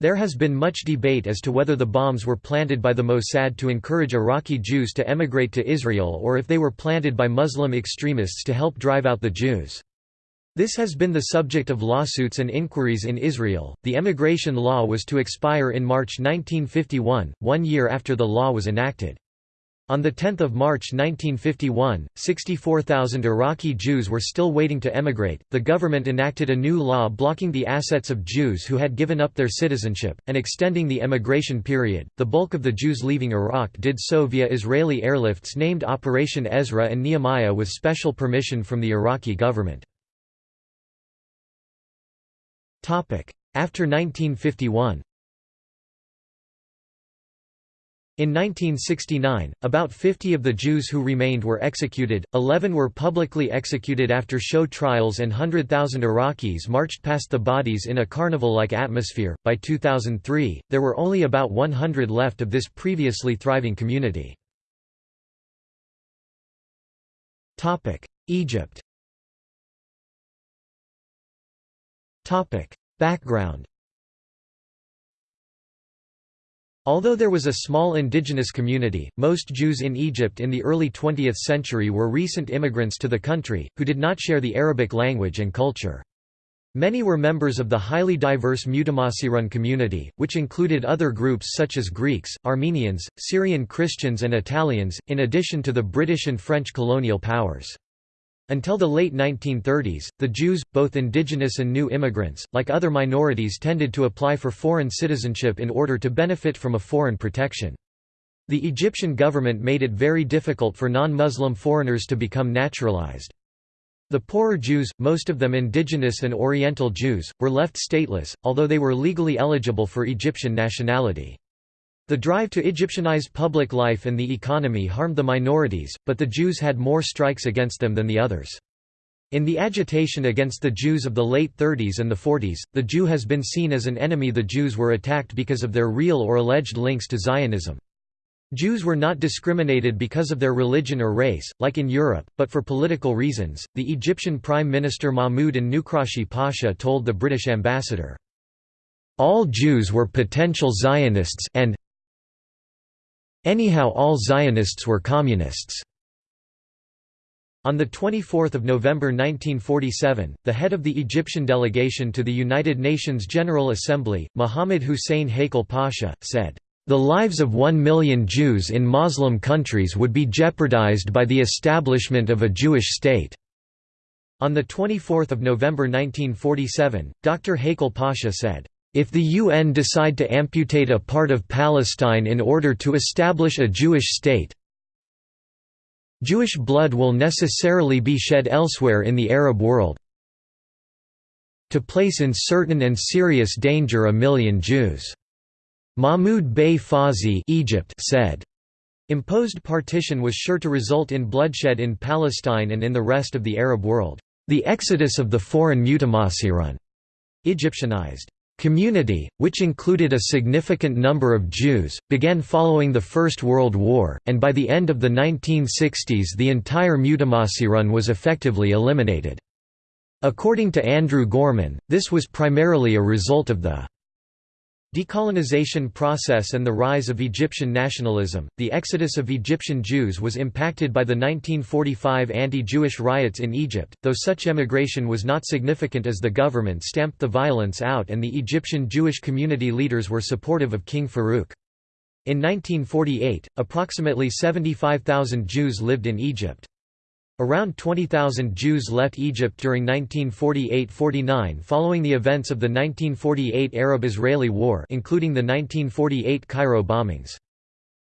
There has been much debate as to whether the bombs were planted by the Mossad to encourage Iraqi Jews to emigrate to Israel or if they were planted by Muslim extremists to help drive out the Jews. This has been the subject of lawsuits and inquiries in Israel. The emigration law was to expire in March 1951, one year after the law was enacted. On 10 March 1951, 64,000 Iraqi Jews were still waiting to emigrate. The government enacted a new law blocking the assets of Jews who had given up their citizenship, and extending the emigration period. The bulk of the Jews leaving Iraq did so via Israeli airlifts named Operation Ezra and Nehemiah with special permission from the Iraqi government. After 1951 In 1969, about 50 of the Jews who remained were executed, 11 were publicly executed after show trials, and 100,000 Iraqis marched past the bodies in a carnival like atmosphere. By 2003, there were only about 100 left of this previously thriving community. Egypt Background Although there was a small indigenous community, most Jews in Egypt in the early 20th century were recent immigrants to the country, who did not share the Arabic language and culture. Many were members of the highly diverse Mutamasirun community, which included other groups such as Greeks, Armenians, Syrian Christians and Italians, in addition to the British and French colonial powers. Until the late 1930s, the Jews, both indigenous and new immigrants, like other minorities tended to apply for foreign citizenship in order to benefit from a foreign protection. The Egyptian government made it very difficult for non-Muslim foreigners to become naturalized. The poorer Jews, most of them indigenous and Oriental Jews, were left stateless, although they were legally eligible for Egyptian nationality. The drive to Egyptianize public life and the economy harmed the minorities, but the Jews had more strikes against them than the others. In the agitation against the Jews of the late 30s and the 40s, the Jew has been seen as an enemy the Jews were attacked because of their real or alleged links to Zionism. Jews were not discriminated because of their religion or race, like in Europe, but for political reasons. The Egyptian Prime Minister Mahmoud and Nukrashi Pasha told the British ambassador, All Jews were potential Zionists and anyhow all Zionists were communists. On 24 November 1947, the head of the Egyptian delegation to the United Nations General Assembly, Mohammed Hussein Haikal Pasha, said, the lives of one million Jews in Muslim countries would be jeopardized by the establishment of a Jewish state." On 24 November 1947, Dr. Haikal Pasha said, if the UN decide to amputate a part of Palestine in order to establish a Jewish state, Jewish blood will necessarily be shed elsewhere in the Arab world to place in certain and serious danger a million Jews. Mahmoud Bey Fawzi Egypt said, Imposed partition was sure to result in bloodshed in Palestine and in the rest of the Arab world. The exodus of the foreign Mutamasirun Egyptianized community, which included a significant number of Jews, began following the First World War, and by the end of the 1960s the entire Mutamasirun was effectively eliminated. According to Andrew Gorman, this was primarily a result of the Decolonization process and the rise of Egyptian nationalism, the exodus of Egyptian Jews was impacted by the 1945 anti-Jewish riots in Egypt, though such emigration was not significant as the government stamped the violence out and the Egyptian Jewish community leaders were supportive of King Farouk. In 1948, approximately 75,000 Jews lived in Egypt. Around 20,000 Jews left Egypt during 1948–49 following the events of the 1948 Arab-Israeli War including the 1948 Cairo bombings.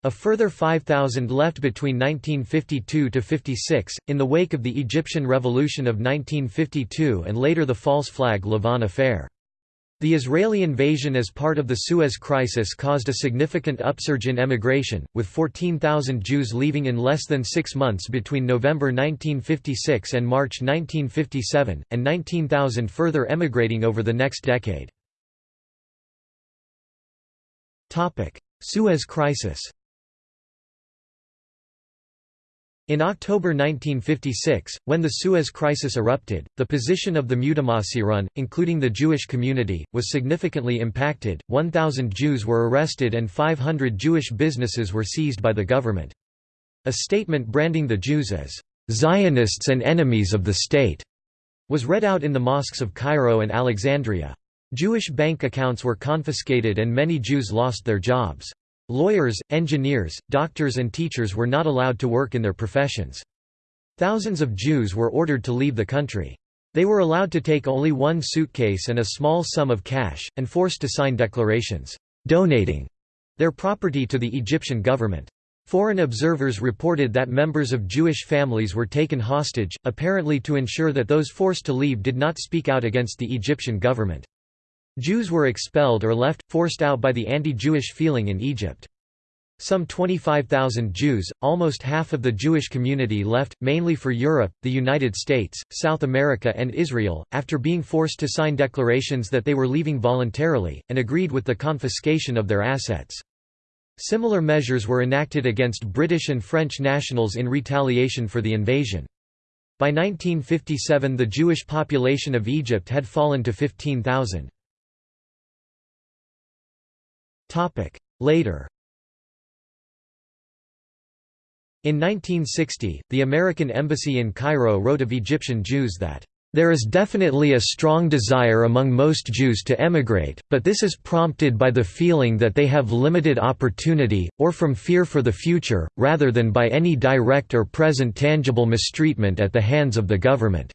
A further 5,000 left between 1952–56, in the wake of the Egyptian Revolution of 1952 and later the false flag Lavon affair. The Israeli invasion as part of the Suez Crisis caused a significant upsurge in emigration, with 14,000 Jews leaving in less than six months between November 1956 and March 1957, and 19,000 further emigrating over the next decade. Suez Crisis In October 1956, when the Suez Crisis erupted, the position of the Mutamasirun, including the Jewish community, was significantly impacted, 1,000 Jews were arrested and 500 Jewish businesses were seized by the government. A statement branding the Jews as «Zionists and enemies of the state» was read out in the mosques of Cairo and Alexandria. Jewish bank accounts were confiscated and many Jews lost their jobs. Lawyers, engineers, doctors and teachers were not allowed to work in their professions. Thousands of Jews were ordered to leave the country. They were allowed to take only one suitcase and a small sum of cash, and forced to sign declarations, donating their property to the Egyptian government. Foreign observers reported that members of Jewish families were taken hostage, apparently to ensure that those forced to leave did not speak out against the Egyptian government. Jews were expelled or left, forced out by the anti-Jewish feeling in Egypt. Some 25,000 Jews, almost half of the Jewish community left, mainly for Europe, the United States, South America and Israel, after being forced to sign declarations that they were leaving voluntarily, and agreed with the confiscation of their assets. Similar measures were enacted against British and French nationals in retaliation for the invasion. By 1957 the Jewish population of Egypt had fallen to 15,000. Later In 1960, the American Embassy in Cairo wrote of Egyptian Jews that there is definitely a strong desire among most Jews to emigrate, but this is prompted by the feeling that they have limited opportunity, or from fear for the future, rather than by any direct or present tangible mistreatment at the hands of the government.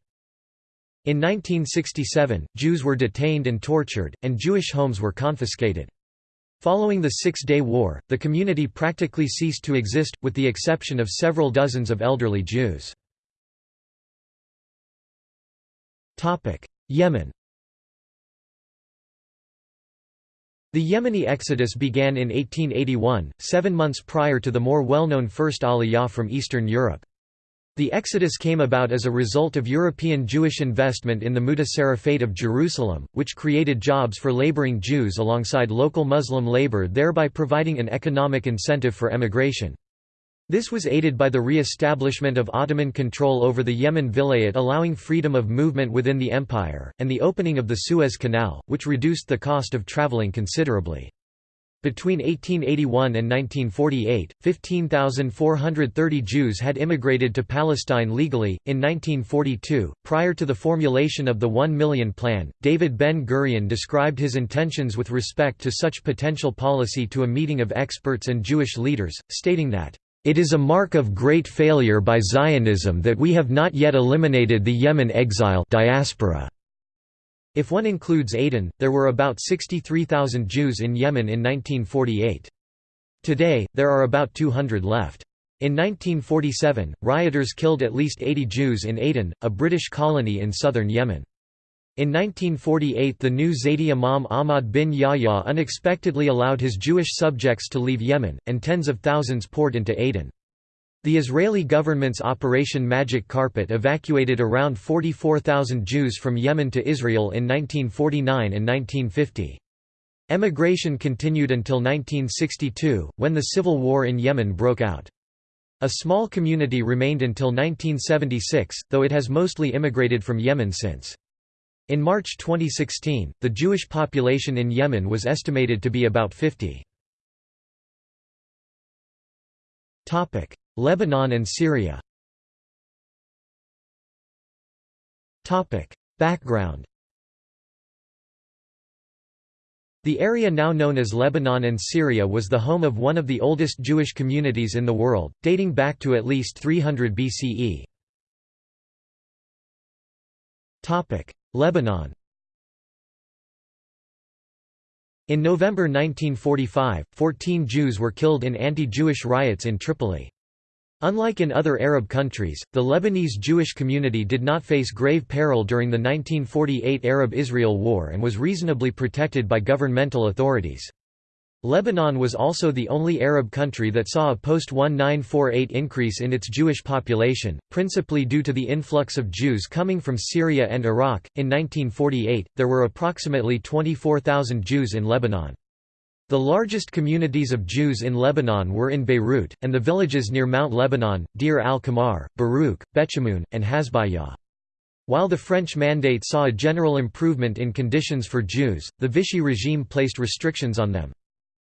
In 1967, Jews were detained and tortured, and Jewish homes were confiscated. Following the Six-Day War, the community practically ceased to exist, with the exception of several dozens of elderly Jews. Yemen The Yemeni exodus began in 1881, seven months prior to the more well-known First Aliyah from Eastern Europe. The exodus came about as a result of European Jewish investment in the Mutasarrifate of Jerusalem, which created jobs for laboring Jews alongside local Muslim labor thereby providing an economic incentive for emigration. This was aided by the re-establishment of Ottoman control over the Yemen Vilayet allowing freedom of movement within the empire, and the opening of the Suez Canal, which reduced the cost of traveling considerably. Between 1881 and 1948, 15,430 Jews had immigrated to Palestine legally. In 1942, prior to the formulation of the One Million Plan, David Ben Gurion described his intentions with respect to such potential policy to a meeting of experts and Jewish leaders, stating that, It is a mark of great failure by Zionism that we have not yet eliminated the Yemen exile diaspora. If one includes Aden, there were about 63,000 Jews in Yemen in 1948. Today, there are about 200 left. In 1947, rioters killed at least 80 Jews in Aden, a British colony in southern Yemen. In 1948 the new Zaidi Imam Ahmad bin Yahya unexpectedly allowed his Jewish subjects to leave Yemen, and tens of thousands poured into Aden. The Israeli government's Operation Magic Carpet evacuated around 44,000 Jews from Yemen to Israel in 1949 and 1950. Emigration continued until 1962, when the civil war in Yemen broke out. A small community remained until 1976, though it has mostly immigrated from Yemen since. In March 2016, the Jewish population in Yemen was estimated to be about 50. Lebanon and Syria. Background. The area now known as Lebanon and Syria was the home of one of the oldest Jewish communities in the world, dating back to at least 300 BCE. Lebanon. In November 1945, 14 Jews were killed in anti-Jewish riots in Tripoli. Unlike in other Arab countries, the Lebanese Jewish community did not face grave peril during the 1948 Arab–Israel War and was reasonably protected by governmental authorities. Lebanon was also the only Arab country that saw a post-1948 increase in its Jewish population, principally due to the influx of Jews coming from Syria and Iraq. In 1948, there were approximately 24,000 Jews in Lebanon. The largest communities of Jews in Lebanon were in Beirut, and the villages near Mount Lebanon, Deir al-Qamar, Barouk, Bechamoun, and Hasbaya. While the French Mandate saw a general improvement in conditions for Jews, the Vichy regime placed restrictions on them.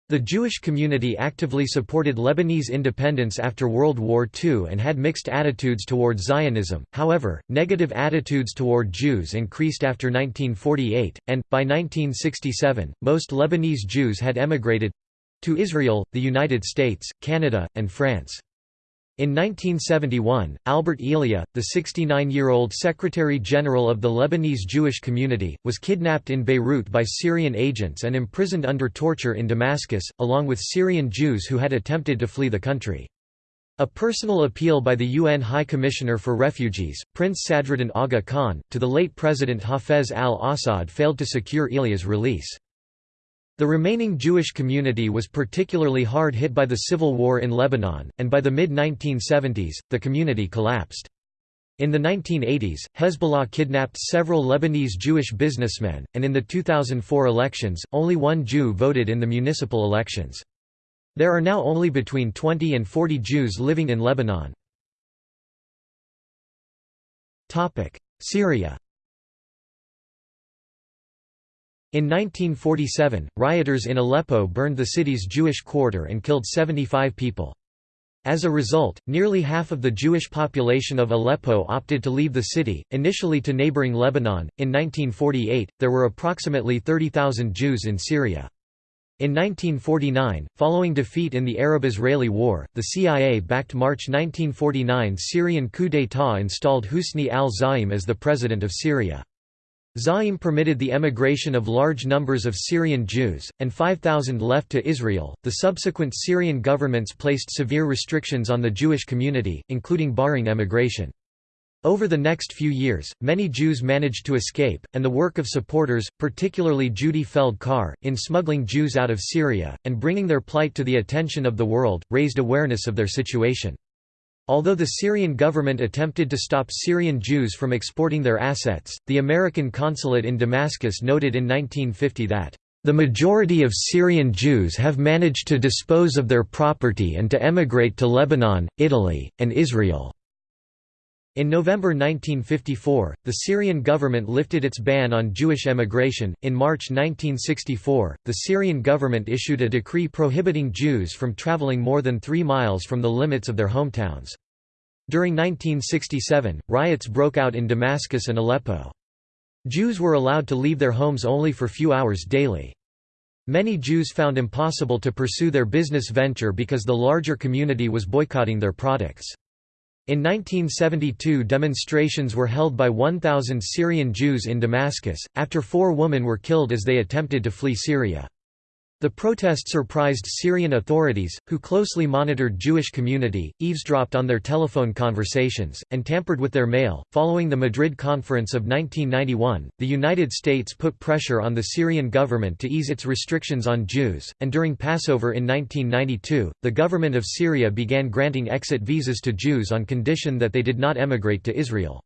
The Jewish community actively supported Lebanese independence after World War II and had mixed attitudes toward Zionism, however, negative attitudes toward Jews increased after 1948, and, by 1967, most Lebanese Jews had emigrated—to Israel, the United States, Canada, and France. In 1971, Albert Elia, the 69-year-old Secretary-General of the Lebanese Jewish community, was kidnapped in Beirut by Syrian agents and imprisoned under torture in Damascus, along with Syrian Jews who had attempted to flee the country. A personal appeal by the UN High Commissioner for Refugees, Prince Sadruddin Aga Khan, to the late President Hafez al-Assad failed to secure Elia's release. The remaining Jewish community was particularly hard hit by the civil war in Lebanon, and by the mid-1970s, the community collapsed. In the 1980s, Hezbollah kidnapped several Lebanese Jewish businessmen, and in the 2004 elections, only one Jew voted in the municipal elections. There are now only between 20 and 40 Jews living in Lebanon. Syria in 1947, rioters in Aleppo burned the city's Jewish quarter and killed 75 people. As a result, nearly half of the Jewish population of Aleppo opted to leave the city, initially to neighboring Lebanon. In 1948, there were approximately 30,000 Jews in Syria. In 1949, following defeat in the Arab-Israeli War, the CIA-backed March 1949 Syrian coup d'état installed Husni al-Zaim as the president of Syria. Zaim permitted the emigration of large numbers of Syrian Jews, and 5,000 left to Israel. The subsequent Syrian governments placed severe restrictions on the Jewish community, including barring emigration. Over the next few years, many Jews managed to escape, and the work of supporters, particularly Judy Feld Carr, in smuggling Jews out of Syria, and bringing their plight to the attention of the world, raised awareness of their situation. Although the Syrian government attempted to stop Syrian Jews from exporting their assets, the American consulate in Damascus noted in 1950 that, "...the majority of Syrian Jews have managed to dispose of their property and to emigrate to Lebanon, Italy, and Israel." In November 1954, the Syrian government lifted its ban on Jewish emigration. In March 1964, the Syrian government issued a decree prohibiting Jews from traveling more than three miles from the limits of their hometowns. During 1967, riots broke out in Damascus and Aleppo. Jews were allowed to leave their homes only for few hours daily. Many Jews found it impossible to pursue their business venture because the larger community was boycotting their products. In 1972 demonstrations were held by 1,000 Syrian Jews in Damascus, after four women were killed as they attempted to flee Syria. The protest surprised Syrian authorities, who closely monitored Jewish community, eavesdropped on their telephone conversations, and tampered with their mail. Following the Madrid Conference of 1991, the United States put pressure on the Syrian government to ease its restrictions on Jews, and during Passover in 1992, the government of Syria began granting exit visas to Jews on condition that they did not emigrate to Israel.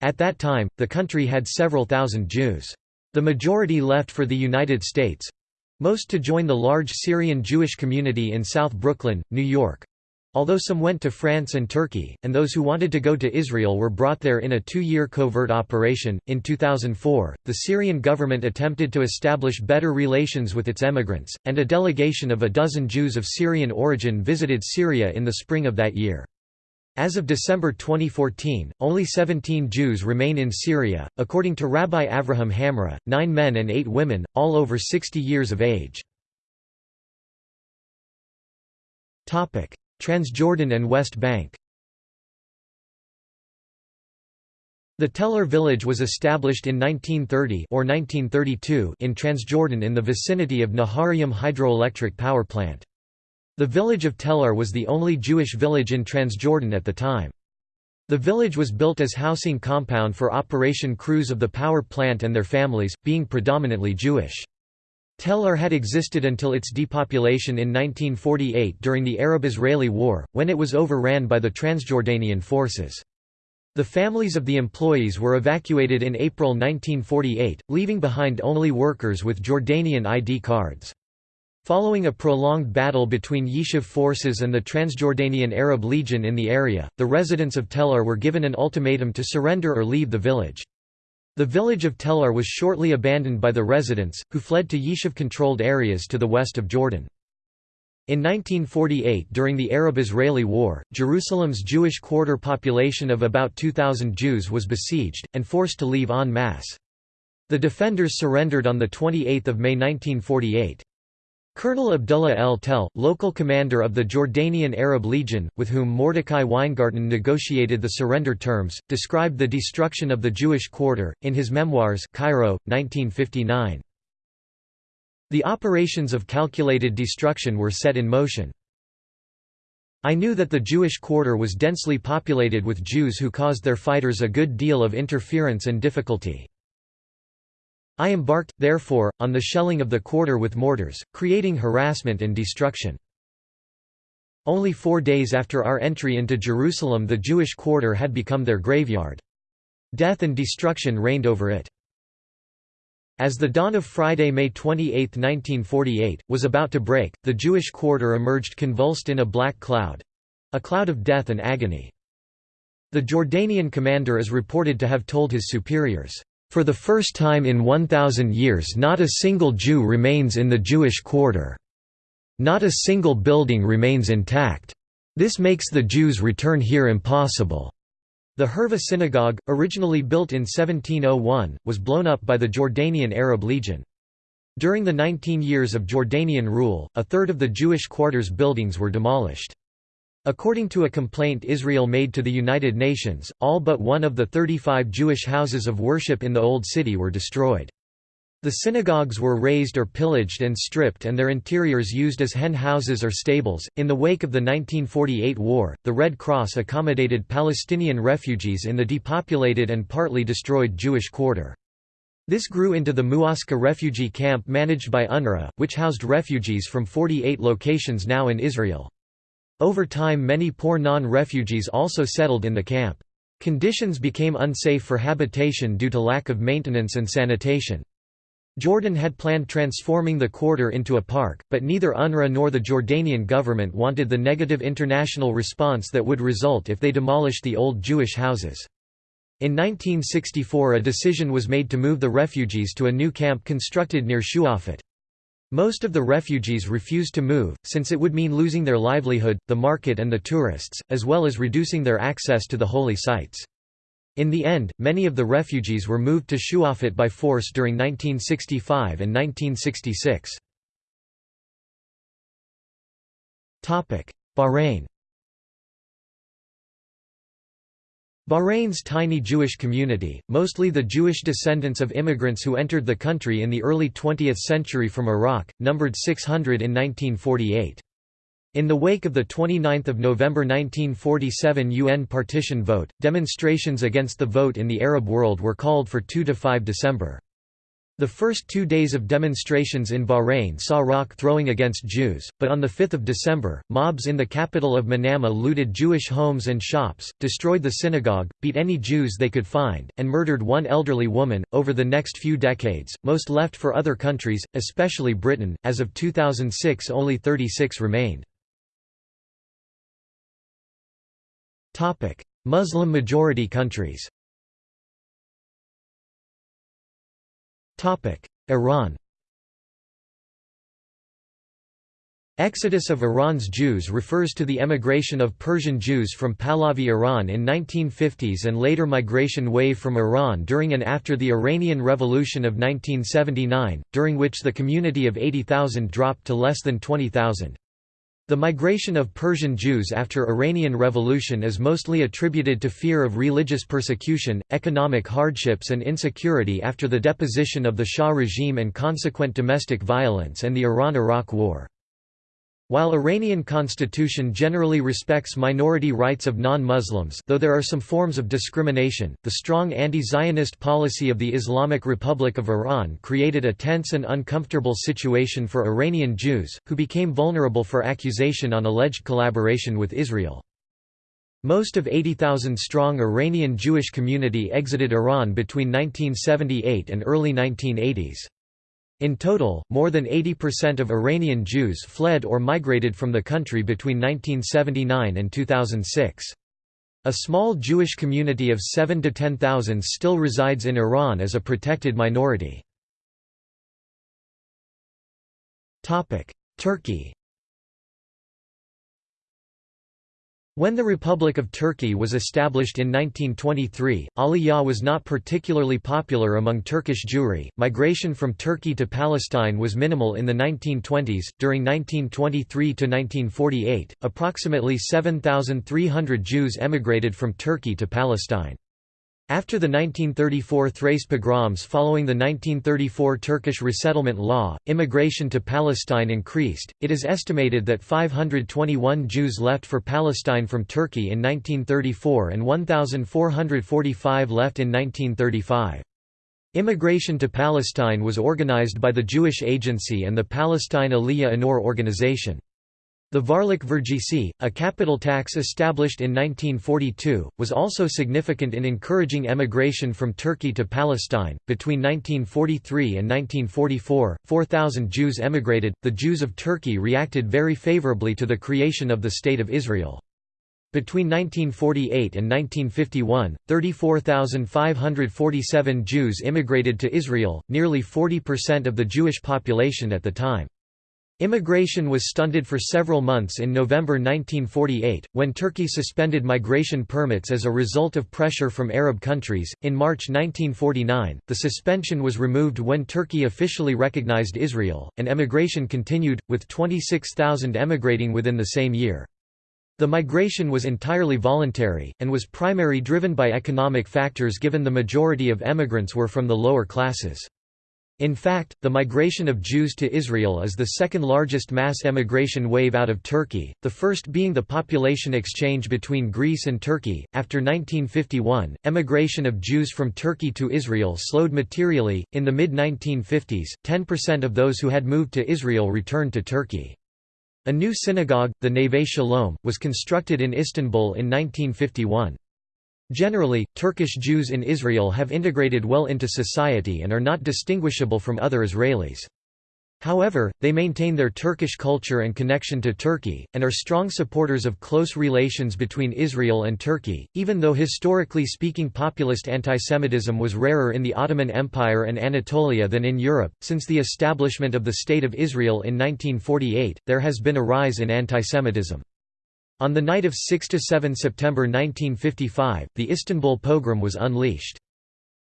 At that time, the country had several thousand Jews. The majority left for the United States, most to join the large Syrian Jewish community in South Brooklyn, New York. Although some went to France and Turkey, and those who wanted to go to Israel were brought there in a two year covert operation. In 2004, the Syrian government attempted to establish better relations with its emigrants, and a delegation of a dozen Jews of Syrian origin visited Syria in the spring of that year. As of December 2014, only 17 Jews remain in Syria, according to Rabbi Avraham Hamra, nine men and eight women, all over 60 years of age. Transjordan and West Bank The Tel Or village was established in 1930 or 1932 in Transjordan in the vicinity of Naharayim hydroelectric power plant. The village of Tel Or was the only Jewish village in Transjordan at the time. The village was built as housing compound for operation crews of the power plant and their families, being predominantly Jewish. Tel Or had existed until its depopulation in 1948 during the Arab-Israeli War, when it was overran by the Transjordanian forces. The families of the employees were evacuated in April 1948, leaving behind only workers with Jordanian ID cards. Following a prolonged battle between Yishuv forces and the Transjordanian Arab Legion in the area, the residents of Tel Or were given an ultimatum to surrender or leave the village. The village of Tel Or was shortly abandoned by the residents, who fled to Yishuv-controlled areas to the west of Jordan. In 1948 during the Arab-Israeli War, Jerusalem's Jewish quarter population of about 2,000 Jews was besieged, and forced to leave en masse. The defenders surrendered on 28 May 1948. Colonel Abdullah El Tel, local commander of the Jordanian Arab Legion, with whom Mordecai Weingarten negotiated the surrender terms, described the destruction of the Jewish quarter, in his memoirs Cairo, 1959. The operations of calculated destruction were set in motion. I knew that the Jewish quarter was densely populated with Jews who caused their fighters a good deal of interference and difficulty. I embarked, therefore, on the shelling of the quarter with mortars, creating harassment and destruction. Only four days after our entry into Jerusalem the Jewish quarter had become their graveyard. Death and destruction reigned over it. As the dawn of Friday, May 28, 1948, was about to break, the Jewish quarter emerged convulsed in a black cloud—a cloud of death and agony. The Jordanian commander is reported to have told his superiors, for the first time in 1,000 years not a single Jew remains in the Jewish quarter. Not a single building remains intact. This makes the Jews' return here impossible. The Hurva synagogue, originally built in 1701, was blown up by the Jordanian Arab Legion. During the 19 years of Jordanian rule, a third of the Jewish quarter's buildings were demolished. According to a complaint Israel made to the United Nations, all but one of the 35 Jewish houses of worship in the Old City were destroyed. The synagogues were razed or pillaged and stripped and their interiors used as hen houses or stables. In the wake of the 1948 war, the Red Cross accommodated Palestinian refugees in the depopulated and partly destroyed Jewish quarter. This grew into the Mu'askar refugee camp managed by UNRWA, which housed refugees from 48 locations now in Israel. Over time many poor non-refugees also settled in the camp. Conditions became unsafe for habitation due to lack of maintenance and sanitation. Jordan had planned transforming the quarter into a park, but neither UNRWA nor the Jordanian government wanted the negative international response that would result if they demolished the old Jewish houses. In 1964 a decision was made to move the refugees to a new camp constructed near Shuafat. Most of the refugees refused to move, since it would mean losing their livelihood, the market and the tourists, as well as reducing their access to the holy sites. In the end, many of the refugees were moved to Shuafat by force during 1965 and 1966. Bahrain Bahrain's tiny Jewish community, mostly the Jewish descendants of immigrants who entered the country in the early 20th century from Iraq, numbered 600 in 1948. In the wake of the 29 November 1947 UN partition vote, demonstrations against the vote in the Arab world were called for 2–5 December. The first two days of demonstrations in Bahrain saw rock throwing against Jews, but on 5 December, mobs in the capital of Manama looted Jewish homes and shops, destroyed the synagogue, beat any Jews they could find, and murdered one elderly woman. Over the next few decades, most left for other countries, especially Britain. As of 2006, only 36 remained. Muslim majority countries Iran Exodus of Iran's Jews refers to the emigration of Persian Jews from Pahlavi Iran in 1950s and later migration wave from Iran during and after the Iranian Revolution of 1979, during which the community of 80,000 dropped to less than 20,000. The migration of Persian Jews after Iranian Revolution is mostly attributed to fear of religious persecution, economic hardships and insecurity after the deposition of the Shah regime and consequent domestic violence and the Iran–Iraq War. While Iranian constitution generally respects minority rights of non-Muslims though there are some forms of discrimination, the strong anti-Zionist policy of the Islamic Republic of Iran created a tense and uncomfortable situation for Iranian Jews, who became vulnerable for accusation on alleged collaboration with Israel. Most of 80,000-strong Iranian Jewish community exited Iran between 1978 and early 1980s. In total, more than 80% of Iranian Jews fled or migrated from the country between 1979 and 2006. A small Jewish community of 7 to 10,000 still resides in Iran as a protected minority. Turkey When the Republic of Turkey was established in 1923, Aliyah was not particularly popular among Turkish Jewry. Migration from Turkey to Palestine was minimal in the 1920s. During 1923 to 1948, approximately 7,300 Jews emigrated from Turkey to Palestine. After the 1934 Thrace pogroms following the 1934 Turkish resettlement law, immigration to Palestine increased. It is estimated that 521 Jews left for Palestine from Turkey in 1934 and 1,445 left in 1935. Immigration to Palestine was organized by the Jewish Agency and the Palestine Aliyah Anor organization. The Varlik Vergisi, a capital tax established in 1942, was also significant in encouraging emigration from Turkey to Palestine. Between 1943 and 1944, 4,000 Jews emigrated. The Jews of Turkey reacted very favorably to the creation of the State of Israel. Between 1948 and 1951, 34,547 Jews immigrated to Israel, nearly 40% of the Jewish population at the time. Immigration was stunted for several months in November 1948, when Turkey suspended migration permits as a result of pressure from Arab countries. In March 1949, the suspension was removed when Turkey officially recognized Israel, and emigration continued, with 26,000 emigrating within the same year. The migration was entirely voluntary, and was primarily driven by economic factors given the majority of emigrants were from the lower classes. In fact, the migration of Jews to Israel is the second largest mass emigration wave out of Turkey, the first being the population exchange between Greece and Turkey. After 1951, emigration of Jews from Turkey to Israel slowed materially. In the mid 1950s, 10% of those who had moved to Israel returned to Turkey. A new synagogue, the Neve Shalom, was constructed in Istanbul in 1951. Generally, Turkish Jews in Israel have integrated well into society and are not distinguishable from other Israelis. However, they maintain their Turkish culture and connection to Turkey, and are strong supporters of close relations between Israel and Turkey, even though historically speaking populist antisemitism was rarer in the Ottoman Empire and Anatolia than in Europe. Since the establishment of the State of Israel in 1948, there has been a rise in antisemitism. On the night of 6–7 September 1955, the Istanbul pogrom was unleashed.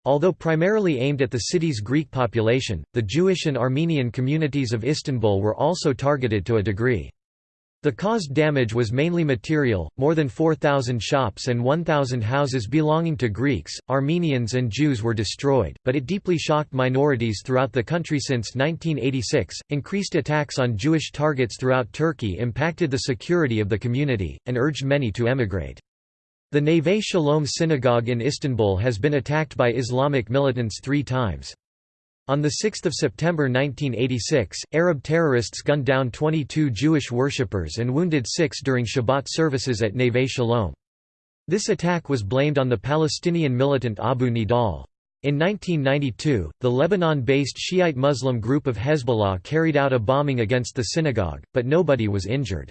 Although primarily aimed at the city's Greek population, the Jewish and Armenian communities of Istanbul were also targeted to a degree. The caused damage was mainly material, more than 4,000 shops and 1,000 houses belonging to Greeks, Armenians and Jews were destroyed, but it deeply shocked minorities throughout the country since 1986. Increased attacks on Jewish targets throughout Turkey impacted the security of the community, and urged many to emigrate. The Neve Shalom synagogue in Istanbul has been attacked by Islamic militants three times. On 6 September 1986, Arab terrorists gunned down 22 Jewish worshippers and wounded six during Shabbat services at Neve Shalom. This attack was blamed on the Palestinian militant Abu Nidal. In 1992, the Lebanon-based Shiite Muslim group of Hezbollah carried out a bombing against the synagogue, but nobody was injured.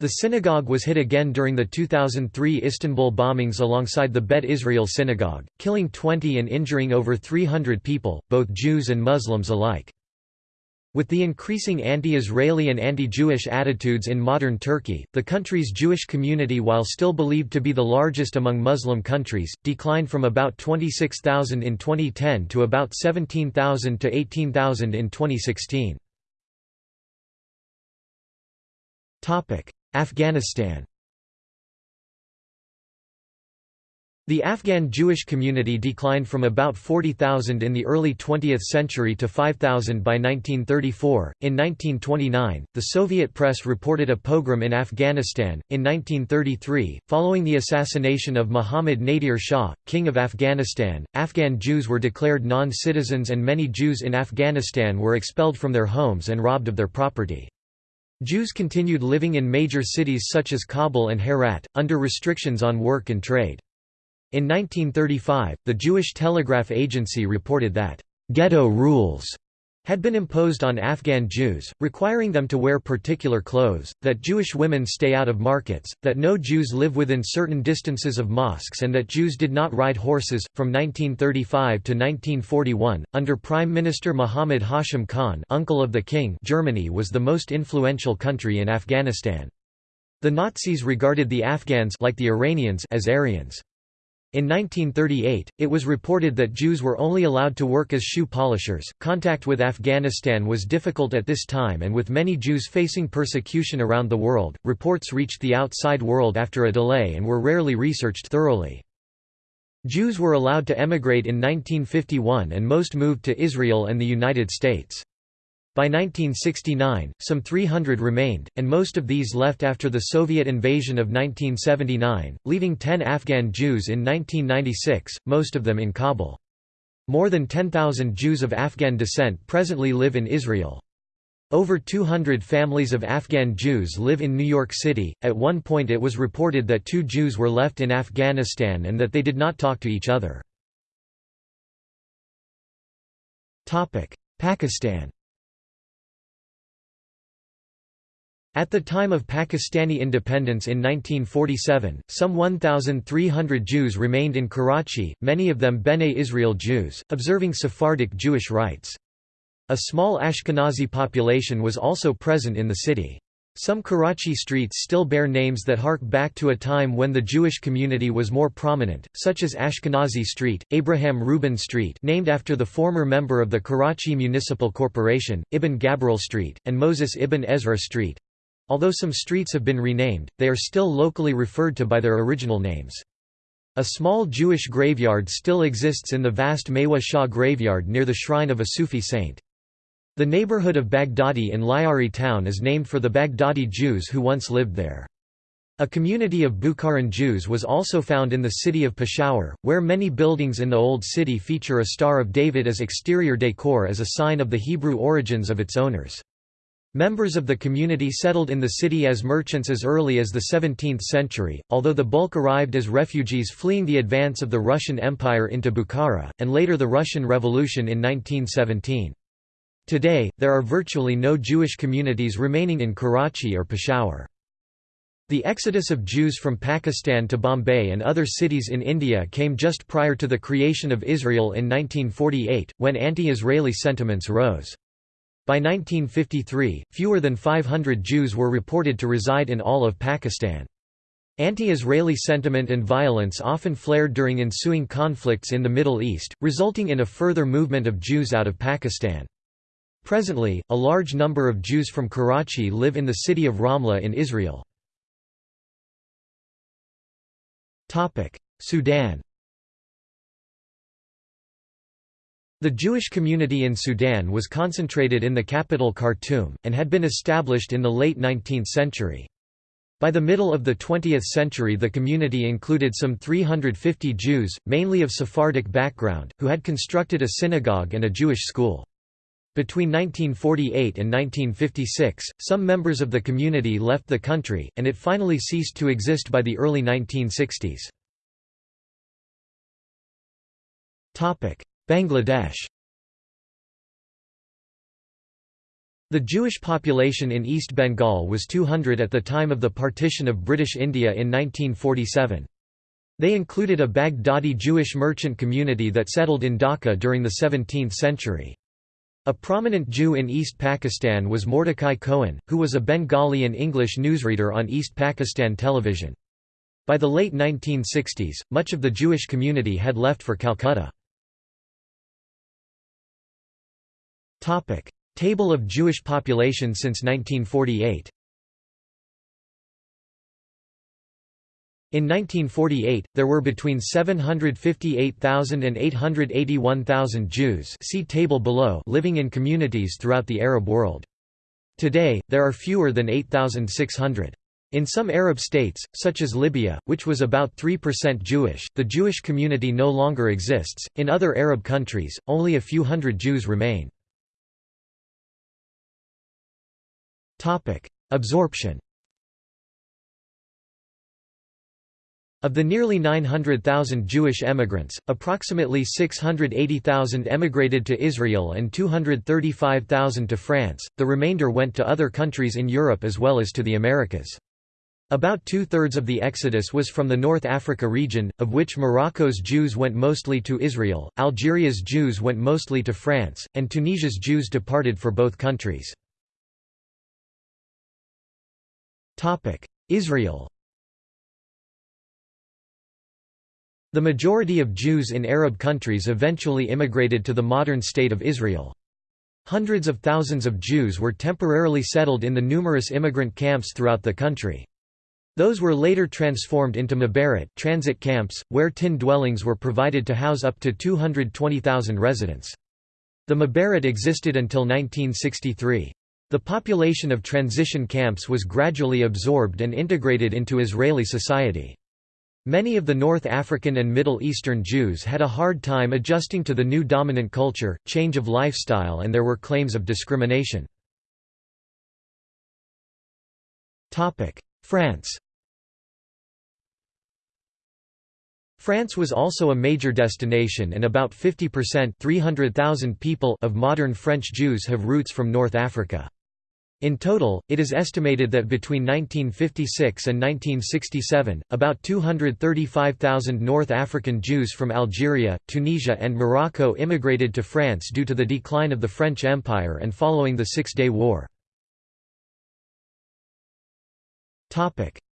The synagogue was hit again during the 2003 Istanbul bombings alongside the Bet Israel synagogue, killing 20 and injuring over 300 people, both Jews and Muslims alike. With the increasing anti-Israeli and anti-Jewish attitudes in modern Turkey, the country's Jewish community while still believed to be the largest among Muslim countries, declined from about 26,000 in 2010 to about 17,000 to 18,000 in 2016. Afghanistan The Afghan Jewish community declined from about 40,000 in the early 20th century to 5,000 by 1934. In 1929, the Soviet press reported a pogrom in Afghanistan. In 1933, following the assassination of Muhammad Nadir Shah, King of Afghanistan, Afghan Jews were declared non citizens and many Jews in Afghanistan were expelled from their homes and robbed of their property. Jews continued living in major cities such as Kabul and Herat, under restrictions on work and trade. In 1935, the Jewish Telegraph Agency reported that, "...ghetto rules," had been imposed on Afghan Jews, requiring them to wear particular clothes, that Jewish women stay out of markets, that no Jews live within certain distances of mosques, and that Jews did not ride horses. From 1935 to 1941, under Prime Minister Muhammad Hashim Khan, uncle of the king, Germany was the most influential country in Afghanistan. The Nazis regarded the Afghans like the Iranians as Aryans. In 1938, it was reported that Jews were only allowed to work as shoe polishers. Contact with Afghanistan was difficult at this time, and with many Jews facing persecution around the world, reports reached the outside world after a delay and were rarely researched thoroughly. Jews were allowed to emigrate in 1951 and most moved to Israel and the United States. By 1969, some 300 remained, and most of these left after the Soviet invasion of 1979, leaving 10 Afghan Jews in 1996, most of them in Kabul. More than 10,000 Jews of Afghan descent presently live in Israel. Over 200 families of Afghan Jews live in New York City. At one point, it was reported that two Jews were left in Afghanistan and that they did not talk to each other. Pakistan At the time of Pakistani independence in 1947, some 1,300 Jews remained in Karachi, many of them Bene Israel Jews, observing Sephardic Jewish rites. A small Ashkenazi population was also present in the city. Some Karachi streets still bear names that hark back to a time when the Jewish community was more prominent, such as Ashkenazi Street, Abraham Rubin Street named after the former member of the Karachi Municipal Corporation, Ibn Gabirol Street, and Moses ibn Ezra Street. Although some streets have been renamed, they are still locally referred to by their original names. A small Jewish graveyard still exists in the vast Mewa Shah graveyard near the shrine of a Sufi saint. The neighborhood of Baghdadi in Lyari town is named for the Baghdadi Jews who once lived there. A community of Bukharan Jews was also found in the city of Peshawar, where many buildings in the Old City feature a Star of David as exterior decor as a sign of the Hebrew origins of its owners. Members of the community settled in the city as merchants as early as the 17th century, although the bulk arrived as refugees fleeing the advance of the Russian Empire into Bukhara, and later the Russian Revolution in 1917. Today, there are virtually no Jewish communities remaining in Karachi or Peshawar. The exodus of Jews from Pakistan to Bombay and other cities in India came just prior to the creation of Israel in 1948, when anti-Israeli sentiments rose. By 1953, fewer than 500 Jews were reported to reside in all of Pakistan. Anti-Israeli sentiment and violence often flared during ensuing conflicts in the Middle East, resulting in a further movement of Jews out of Pakistan. Presently, a large number of Jews from Karachi live in the city of Ramla in Israel. Sudan The Jewish community in Sudan was concentrated in the capital Khartoum, and had been established in the late 19th century. By the middle of the 20th century the community included some 350 Jews, mainly of Sephardic background, who had constructed a synagogue and a Jewish school. Between 1948 and 1956, some members of the community left the country, and it finally ceased to exist by the early 1960s. Bangladesh The Jewish population in East Bengal was 200 at the time of the partition of British India in 1947. They included a Baghdadi Jewish merchant community that settled in Dhaka during the 17th century. A prominent Jew in East Pakistan was Mordecai Cohen, who was a Bengali and English newsreader on East Pakistan television. By the late 1960s, much of the Jewish community had left for Calcutta. Topic: Table of Jewish population since 1948. In 1948, there were between 758,000 and 881,000 Jews see table below living in communities throughout the Arab world. Today, there are fewer than 8,600. In some Arab states, such as Libya, which was about 3% Jewish, the Jewish community no longer exists. In other Arab countries, only a few hundred Jews remain. Topic: Absorption. Of the nearly 900,000 Jewish emigrants, approximately 680,000 emigrated to Israel and 235,000 to France, the remainder went to other countries in Europe as well as to the Americas. About two-thirds of the exodus was from the North Africa region, of which Morocco's Jews went mostly to Israel, Algeria's Jews went mostly to France, and Tunisia's Jews departed for both countries. Israel The majority of Jews in Arab countries eventually immigrated to the modern state of Israel. Hundreds of thousands of Jews were temporarily settled in the numerous immigrant camps throughout the country. Those were later transformed into Ma'abarot transit camps, where tin dwellings were provided to house up to 220,000 residents. The Ma'abarot existed until 1963. The population of transition camps was gradually absorbed and integrated into Israeli society. Many of the North African and Middle Eastern Jews had a hard time adjusting to the new dominant culture, change of lifestyle and there were claims of discrimination. France France was also a major destination and about 50% 300,000 people of modern French Jews have roots from North Africa. In total, it is estimated that between 1956 and 1967, about 235,000 North African Jews from Algeria, Tunisia and Morocco immigrated to France due to the decline of the French Empire and following the Six-Day War.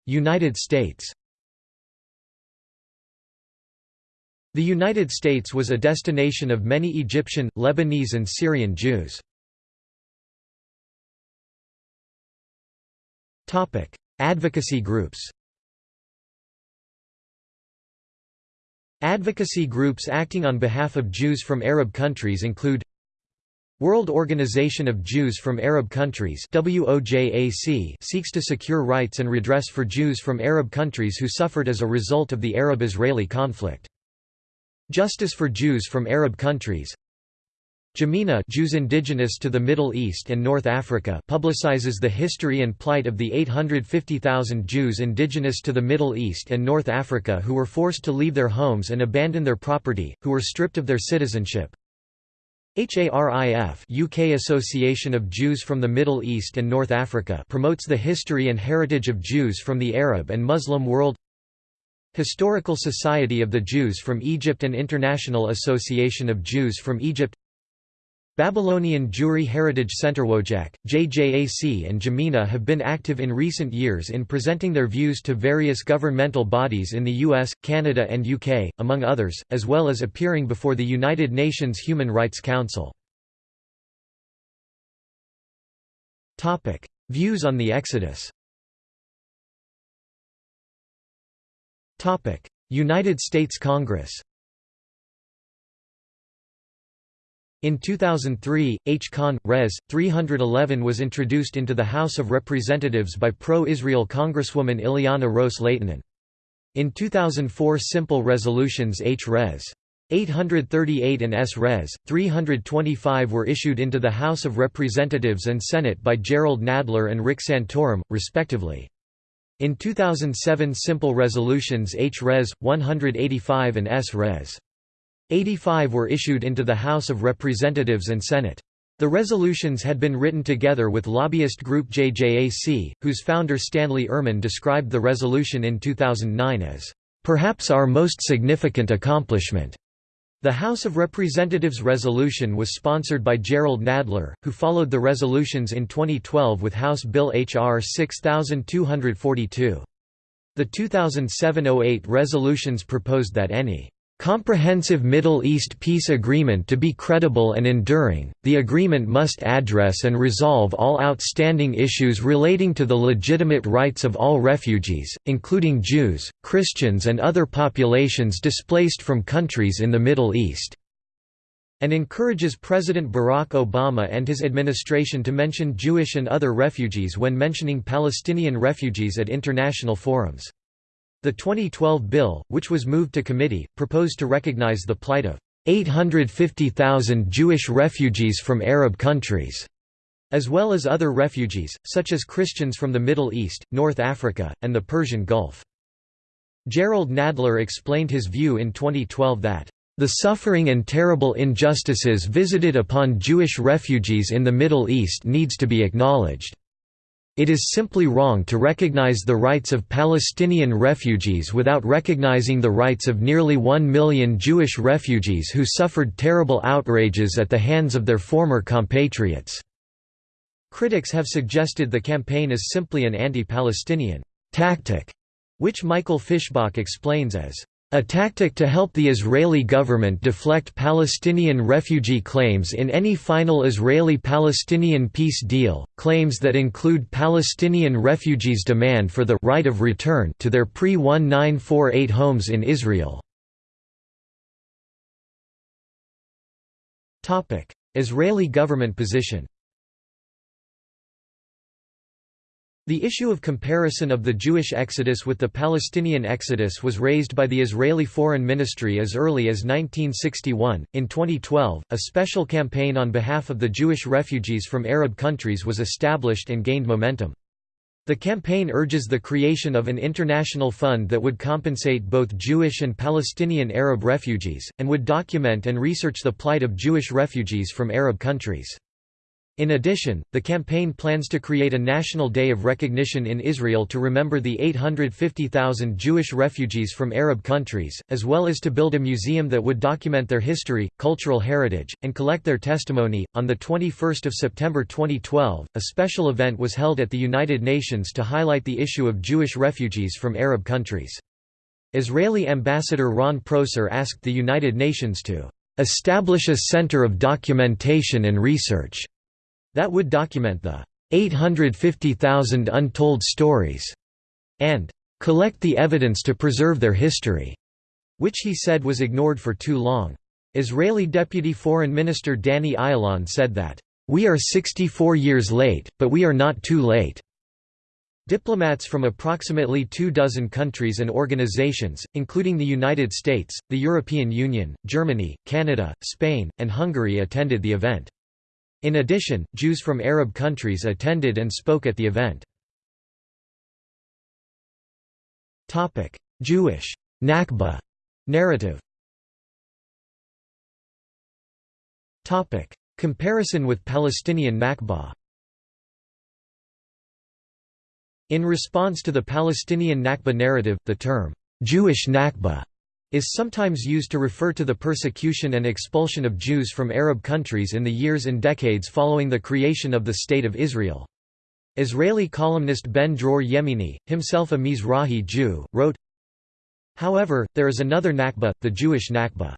United States The United States was a destination of many Egyptian, Lebanese and Syrian Jews. Advocacy groups Advocacy groups acting on behalf of Jews from Arab countries include World Organization of Jews from Arab Countries WOJAC seeks to secure rights and redress for Jews from Arab countries who suffered as a result of the Arab-Israeli conflict. Justice for Jews from Arab countries JIMENA Jews indigenous to the Middle East and North Africa publicizes the history and plight of the 850,000 Jews indigenous to the Middle East and North Africa who were forced to leave their homes and abandon their property, who were stripped of their citizenship. HARIF UK Association of Jews from the Middle East and North Africa promotes the history and heritage of Jews from the Arab and Muslim world Historical Society of the Jews from Egypt and International Association of Jews from Egypt Babylonian Jewry Heritage Center WOJAC, JJAC and JIMENA have been active in recent years in presenting their views to various governmental bodies in the US, Canada and UK, among others, as well as appearing before the United Nations Human Rights Council. Views on the Exodus United States Congress In 2003, H. Con. Res. 311 was introduced into the House of Representatives by pro-Israel Congresswoman Ileana Ros-Lehtinen. In 2004 simple resolutions H. Res. 838 and S. Res. 325 were issued into the House of Representatives and Senate by Jerrold Nadler and Rick Santorum, respectively. In 2007 simple resolutions H. Res. 185 and S. Res. 85 were issued into the House of Representatives and Senate. The resolutions had been written together with lobbyist group JJAC, whose founder Stanley Urman described the resolution in 2009 as, "...perhaps our most significant accomplishment." The House of Representatives resolution was sponsored by Jerrold Nadler, who followed the resolutions in 2012 with House Bill H.R. 6242. The 2007–08 resolutions proposed that any comprehensive Middle East peace agreement to be credible and enduring, the agreement must address and resolve all outstanding issues relating to the legitimate rights of all refugees, including Jews, Christians and other populations displaced from countries in the Middle East and encourages President Barack Obama and his administration to mention Jewish and other refugees when mentioning Palestinian refugees at international forums. The 2012 bill, which was moved to committee, proposed to recognize the plight of 850,000 Jewish refugees from Arab countries, as well as other refugees, such as Christians from the Middle East, North Africa, and the Persian Gulf. Jerrold Nadler explained his view in 2012 that the suffering and terrible injustices visited upon Jewish refugees in the Middle East needs to be acknowledged. It is simply wrong to recognize the rights of Palestinian refugees without recognizing the rights of nearly one million Jewish refugees who suffered terrible outrages at the hands of their former compatriots. Critics have suggested the campaign is simply an anti-Palestinian tactic, which Michael Fischbach explains as a tactic to help the Israeli government deflect Palestinian refugee claims in any final Israeli-Palestinian peace deal, claims that include Palestinian refugees' demand for the right of return to their pre-1948 homes in Israel. Israeli government position The issue of comparison of the Jewish exodus with the Palestinian exodus was raised by the Israeli Foreign Ministry as early as 1961. In 2012, a special campaign on behalf of the Jewish refugees from Arab countries was established and gained momentum. The campaign urges the creation of an international fund that would compensate both Jewish and Palestinian Arab refugees, and would document and research the plight of Jewish refugees from Arab countries. In addition, the campaign plans to create a national day of recognition in Israel to remember the 850,000 Jewish refugees from Arab countries, as well as to build a museum that would document their history, cultural heritage, and collect their testimony. On the 21st of September 2012, a special event was held at the United Nations to highlight the issue of Jewish refugees from Arab countries. Israeli ambassador Ron Prosor asked the United Nations to establish a center of documentation and research that would document the 850,000 untold stories and collect the evidence to preserve their history, which he said was ignored for too long. Israeli Deputy Foreign Minister Danny Ayalon said that, "...we are 64 years late, but we are not too late." Diplomats from approximately two dozen countries and organizations, including the United States, the European Union, Germany, Canada, Spain, and Hungary attended the event. In addition, Jews from Arab countries attended and spoke at the event. Jewish Nakba narrative Comparison with Palestinian Nakba In response to the Palestinian Nakba narrative, the term, Jewish Nakba, is sometimes used to refer to the persecution and expulsion of Jews from Arab countries in the years and decades following the creation of the State of Israel. Israeli columnist Ben Dror Yemini, himself a Mizrahi Jew, wrote, However, there is another Nakba, the Jewish Nakba.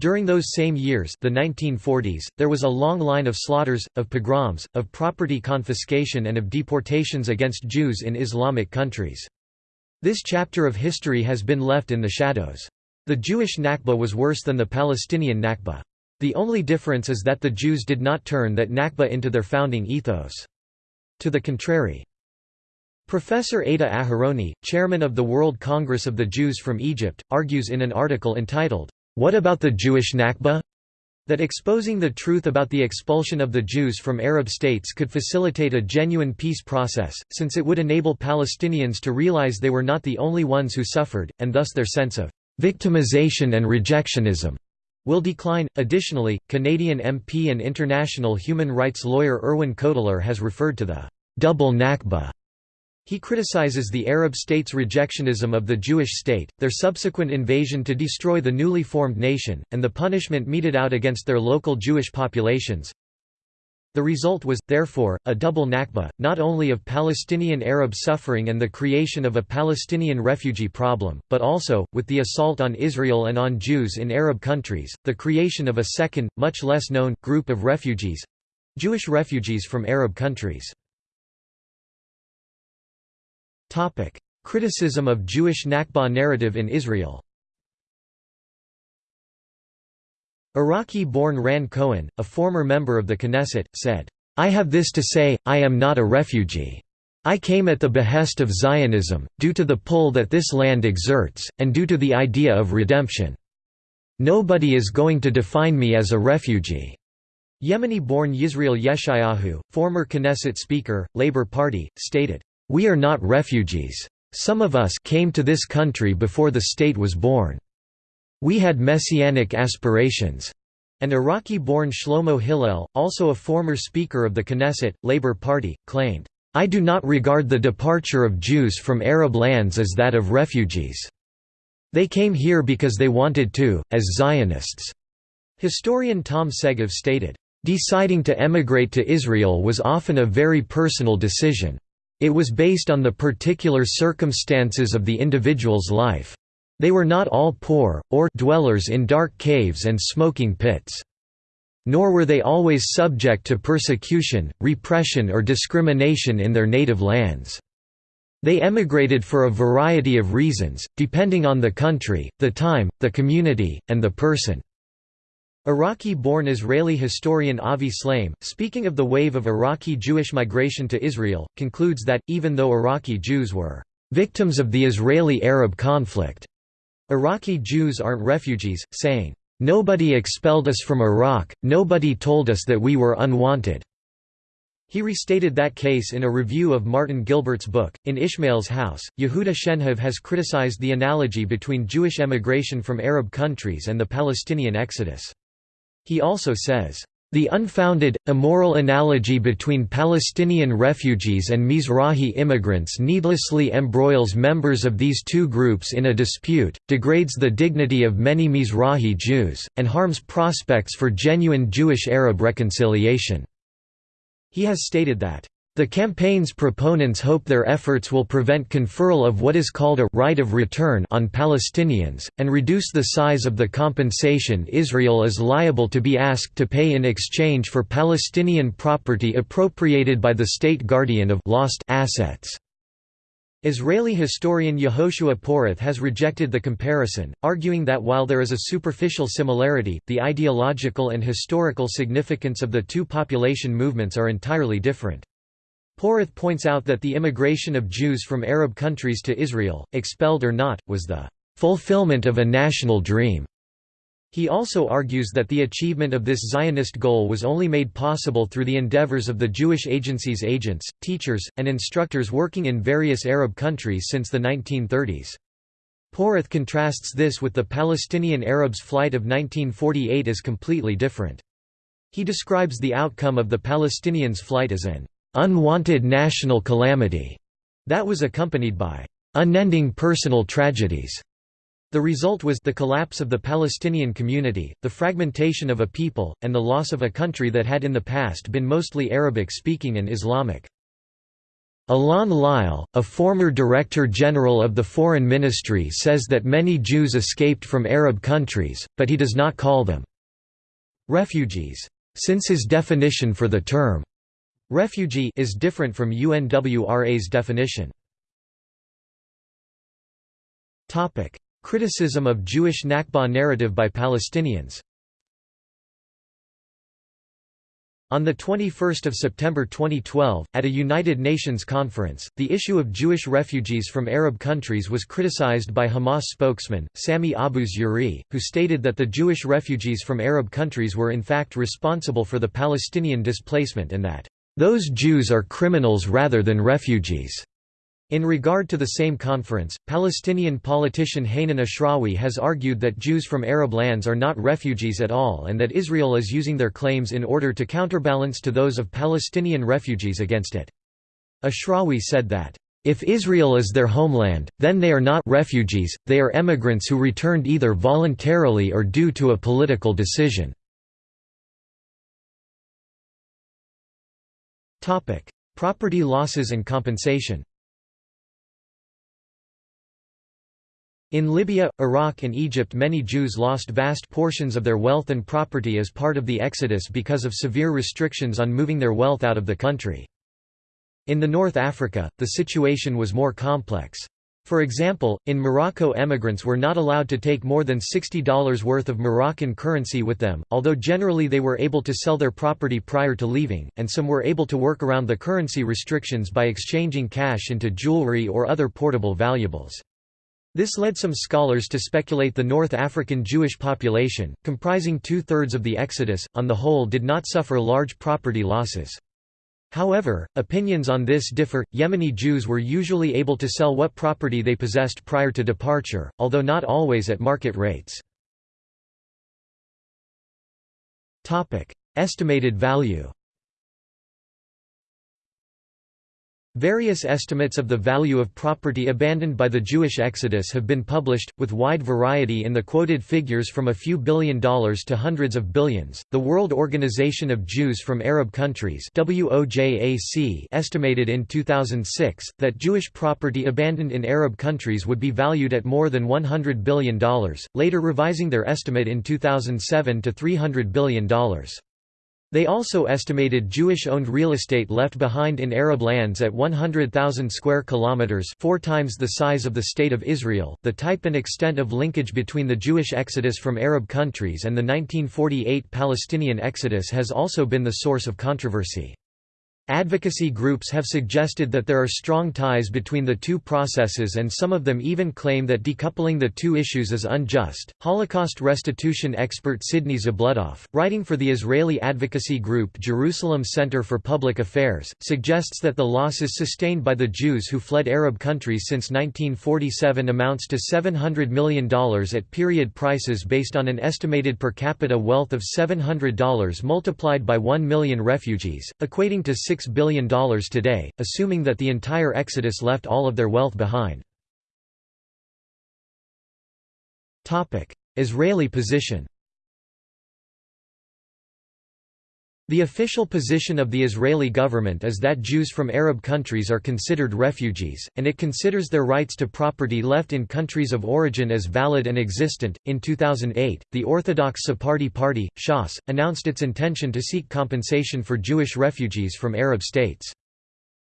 During those same years the 1940s, there was a long line of slaughters, of pogroms, of property confiscation and of deportations against Jews in Islamic countries. This chapter of history has been left in the shadows. The Jewish Nakba was worse than the Palestinian Nakba. The only difference is that the Jews did not turn that Nakba into their founding ethos. To the contrary. Professor Ada Aharoni, chairman of the World Congress of the Jews from Egypt, argues in an article entitled, what about the Jewish Nakba? That exposing the truth about the expulsion of the Jews from Arab states could facilitate a genuine peace process, since it would enable Palestinians to realize they were not the only ones who suffered, and thus their sense of victimization and rejectionism will decline. Additionally, Canadian MP and international human rights lawyer Irwin Cotler has referred to the double Nakba he criticizes the Arab states' rejectionism of the Jewish state, their subsequent invasion to destroy the newly formed nation, and the punishment meted out against their local Jewish populations. The result was, therefore, a double Nakba, not only of Palestinian Arab suffering and the creation of a Palestinian refugee problem, but also, with the assault on Israel and on Jews in Arab countries, the creation of a second, much less known, group of refugees—Jewish refugees from Arab countries. Topic: Criticism of Jewish Nakba narrative in Israel. Iraqi-born Ran Cohen, a former member of the Knesset, said, "I have this to say, I am not a refugee. I came at the behest of Zionism, due to the pull that this land exerts, and due to the idea of redemption. Nobody is going to define me as a refugee." Yemeni-born Yisrael Yeshayahu, former Knesset speaker, Labour Party, stated, we are not refugees. Some of us came to this country before the state was born. We had messianic aspirations. An Iraqi-born Shlomo Hillel, also a former Speaker of the Knesset, Labour Party, claimed, I do not regard the departure of Jews from Arab lands as that of refugees. They came here because they wanted to, as Zionists." Historian Tom Segev stated, "...deciding to emigrate to Israel was often a very personal decision. It was based on the particular circumstances of the individual's life. They were not all poor, or dwellers in dark caves and smoking pits. Nor were they always subject to persecution, repression or discrimination in their native lands. They emigrated for a variety of reasons, depending on the country, the time, the community, and the person. Iraqi-born Israeli historian Avi Shlaim, speaking of the wave of Iraqi Jewish migration to Israel, concludes that, even though Iraqi Jews were "...victims of the Israeli-Arab conflict," Iraqi Jews aren't refugees, saying, "...nobody expelled us from Iraq, nobody told us that we were unwanted." He restated that case in a review of Martin Gilbert's book, In Ishmael's House. Yehuda Shenhav has criticized the analogy between Jewish emigration from Arab countries and the Palestinian exodus. He also says, the unfounded, immoral analogy between Palestinian refugees and Mizrahi immigrants needlessly embroils members of these two groups in a dispute, degrades the dignity of many Mizrahi Jews, and harms prospects for genuine Jewish-Arab reconciliation." He has stated that, the campaign's proponents hope their efforts will prevent conferral of what is called a right of return on Palestinians, and reduce the size of the compensation Israel is liable to be asked to pay in exchange for Palestinian property appropriated by the state guardian of lost assets. Israeli historian Yehoshua Porath has rejected the comparison, arguing that while there is a superficial similarity, the ideological and historical significance of the two population movements are entirely different. Porath points out that the immigration of Jews from Arab countries to Israel, expelled or not, was the fulfillment of a national dream. He also argues that the achievement of this Zionist goal was only made possible through the endeavors of the Jewish Agency's agents, teachers, and instructors working in various Arab countries since the 1930s. Porath contrasts this with the Palestinian Arabs' flight of 1948 as completely different. He describes the outcome of the Palestinians' flight as an unwanted national calamity that was accompanied by unending personal tragedies. The result was the collapse of the Palestinian community, the fragmentation of a people, and the loss of a country that had in the past been mostly Arabic-speaking and Islamic. Alon Liel, a former Director General of the Foreign Ministry says that many Jews escaped from Arab countries, but he does not call them refugees, since his definition for the term refugee is different from UNRWA's definition. Topic: Criticism of Jewish Nakba narrative by Palestinians On 21 September 2012, at a United Nations conference, the issue of Jewish refugees from Arab countries was criticized by Hamas spokesman, Sami Abu Zuhri, who stated that the Jewish refugees from Arab countries were in fact responsible for the Palestinian displacement and that, "...those Jews are criminals rather than refugees." In regard to the same conference, Palestinian politician Hanan Ashrawi has argued that Jews from Arab lands are not refugees at all and that Israel is using their claims in order to counterbalance to those of Palestinian refugees against it. Ashrawi said that, "...if Israel is their homeland, then they are not refugees, they are emigrants who returned either voluntarily or due to a political decision." Property losses and compensation In Libya, Iraq and Egypt many Jews lost vast portions of their wealth and property as part of the exodus because of severe restrictions on moving their wealth out of the country. In the North Africa, the situation was more complex. For example, in Morocco emigrants were not allowed to take more than $60 worth of Moroccan currency with them, although generally they were able to sell their property prior to leaving, and some were able to work around the currency restrictions by exchanging cash into jewelry or other portable valuables. This led some scholars to speculate the North African Jewish population, comprising two-thirds of the exodus, on the whole did not suffer large property losses. However, opinions on this differ. Yemeni Jews were usually able to sell what property they possessed prior to departure, although not always at market rates. Estimated value. Various estimates of the value of property abandoned by the Jewish exodus have been published, with wide variety in the quoted figures from a few billion dollars to hundreds of billions. The World Organization of Jews from Arab Countries (WOJAC) estimated in 2006 that Jewish property abandoned in Arab countries would be valued at more than 100 billion dollars, later revising their estimate in 2007 to 300 billion dollars. They also estimated Jewish-owned real estate left behind in Arab lands at 100,000 square kilometers, four times the size of the state of Israel. The type and extent of linkage between the Jewish exodus from Arab countries and the 1948 Palestinian exodus has also been the source of controversy. Advocacy groups have suggested that there are strong ties between the two processes and some of them even claim that decoupling the two issues is unjust. Holocaust restitution expert Sidney Zabludoff, writing for the Israeli advocacy group Jerusalem Center for Public Affairs, suggests that the losses sustained by the Jews who fled Arab countries since 1947 amounts to $700 million at period prices based on an estimated per capita wealth of $700 multiplied by 1 million refugees, equating to $6 billion today, assuming that the entire exodus left all of their wealth behind. Israeli position The official position of the Israeli government is that Jews from Arab countries are considered refugees, and it considers their rights to property left in countries of origin as valid and existent. In 2008, the Orthodox Sephardi Party, Shas, announced its intention to seek compensation for Jewish refugees from Arab states.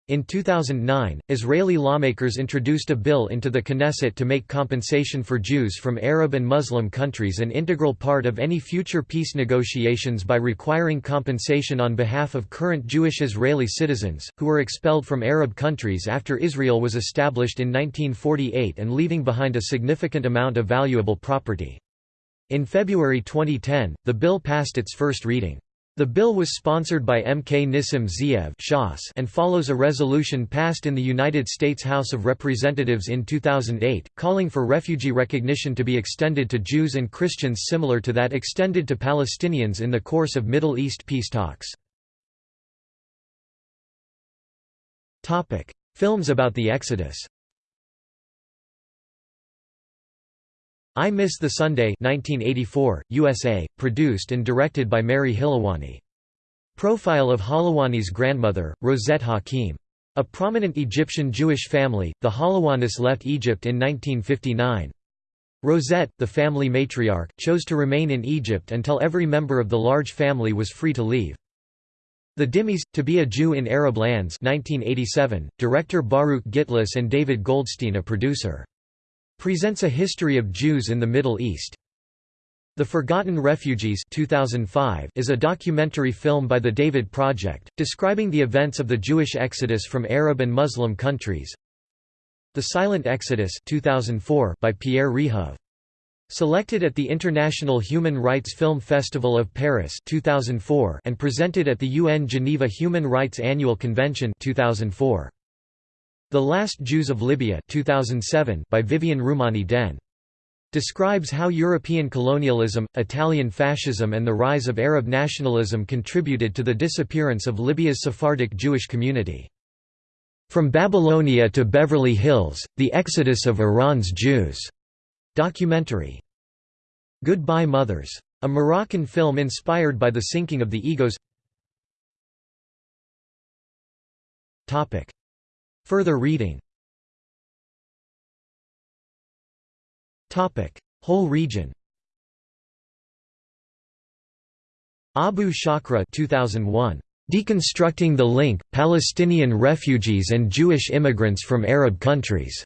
In 2009, Israeli lawmakers introduced a bill into the Knesset to make compensation for Jews from Arab and Muslim countries an integral part of any future peace negotiations by requiring compensation on behalf of current Jewish Israeli citizens, who were expelled from Arab countries after Israel was established in 1948 and leaving behind a significant amount of valuable property. In February 2010, the bill passed its first reading. The bill was sponsored by MK Nissim Ze'ev and follows a resolution passed in the United States House of Representatives in 2008, calling for refugee recognition to be extended to Jews and Christians similar to that extended to Palestinians in the course of Middle East peace talks. Films about the Exodus I Miss the Sunday 1984, USA, produced and directed by Mary Halawani. Profile of Halawani's grandmother, Rosette Hakim. A prominent Egyptian Jewish family, the Halawanis left Egypt in 1959. Rosette, the family matriarch, chose to remain in Egypt until every member of the large family was free to leave. The Dhimmis, To Be a Jew in Arab Lands 1987, director Baruch Gitlis and David Goldstein a producer. Presents a history of Jews in the Middle East. The Forgotten Refugees 2005 is a documentary film by the David Project, describing the events of the Jewish exodus from Arab and Muslim countries. The Silent Exodus 2004 by Pierre Rehov. Selected at the International Human Rights Film Festival of Paris 2004 and presented at the UN Geneva Human Rights Annual Convention 2004. The Last Jews of Libya 2007 by Vivienne Roumani-Denn. Describes how European colonialism, Italian fascism and the rise of Arab nationalism contributed to the disappearance of Libya's Sephardic Jewish community. From Babylonia to Beverly Hills, The Exodus of Iran's Jews. Documentary. Goodbye Mothers. A Moroccan film inspired by the sinking of the Egoz Further reading Whole region Abu Shakra 2001. Deconstructing the Link, Palestinian Refugees and Jewish Immigrants from Arab Countries.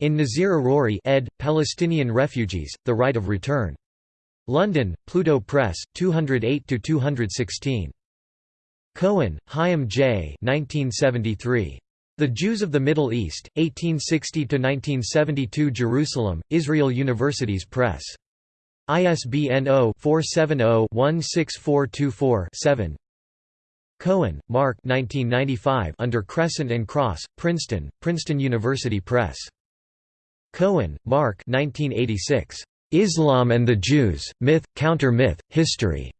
In Naseer Aruri ed., Palestinian Refugees, The Right of Return. London, Pluto Press, 208–216. Cohen, Chaim J. 1973. The Jews of the Middle East, 1860–1972 Jerusalem, Israel Universities Press. ISBN 0-470-16424-7 Cohen, Mark 1995 Under Crescent and Cross, Princeton, Princeton University Press. Cohen, Mark 1986. Islam and the Jews, Myth, Counter-Myth, History.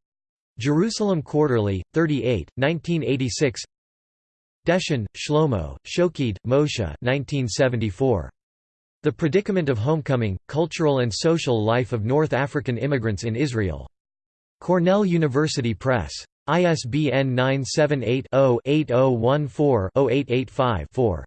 Jerusalem Quarterly, 38, 1986 Deschen, Shlomo, Shokeid, Moshe 1974. The Predicament of Homecoming, Cultural and Social Life of North African Immigrants in Israel. Cornell University Press. ISBN 978 0 8014 0885 4.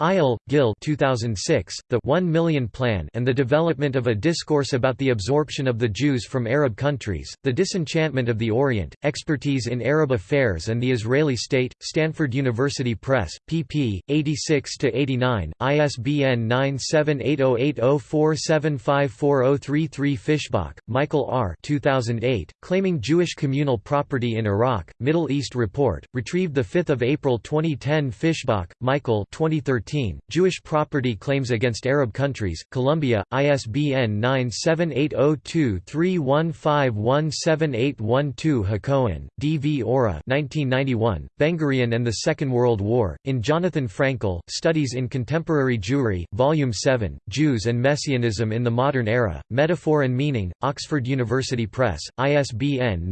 Eyal, Gil 2006, The One Million Plan and the Development of a Discourse about the Absorption of the Jews from Arab Countries, The Disenchantment of the Orient, Expertise in Arab Affairs and the Israeli State, Stanford University Press, pp. 86–89, ISBN 9780804754033 Fischbach, Michael R. 2008, Claiming Jewish Communal Property in Iraq, Middle East Report, retrieved 5 April 2010 Fischbach, Michael 2013 Jewish Property Claims Against Arab Countries, Columbia, ISBN 9780231517812 Hacohen, D. V. Ora 1991, Ben-Gurion and the Second World War, in Jonathan Frankel, Studies in Contemporary Jewry, Volume 7, Jews and Messianism in the Modern Era, Metaphor and Meaning, Oxford University Press, ISBN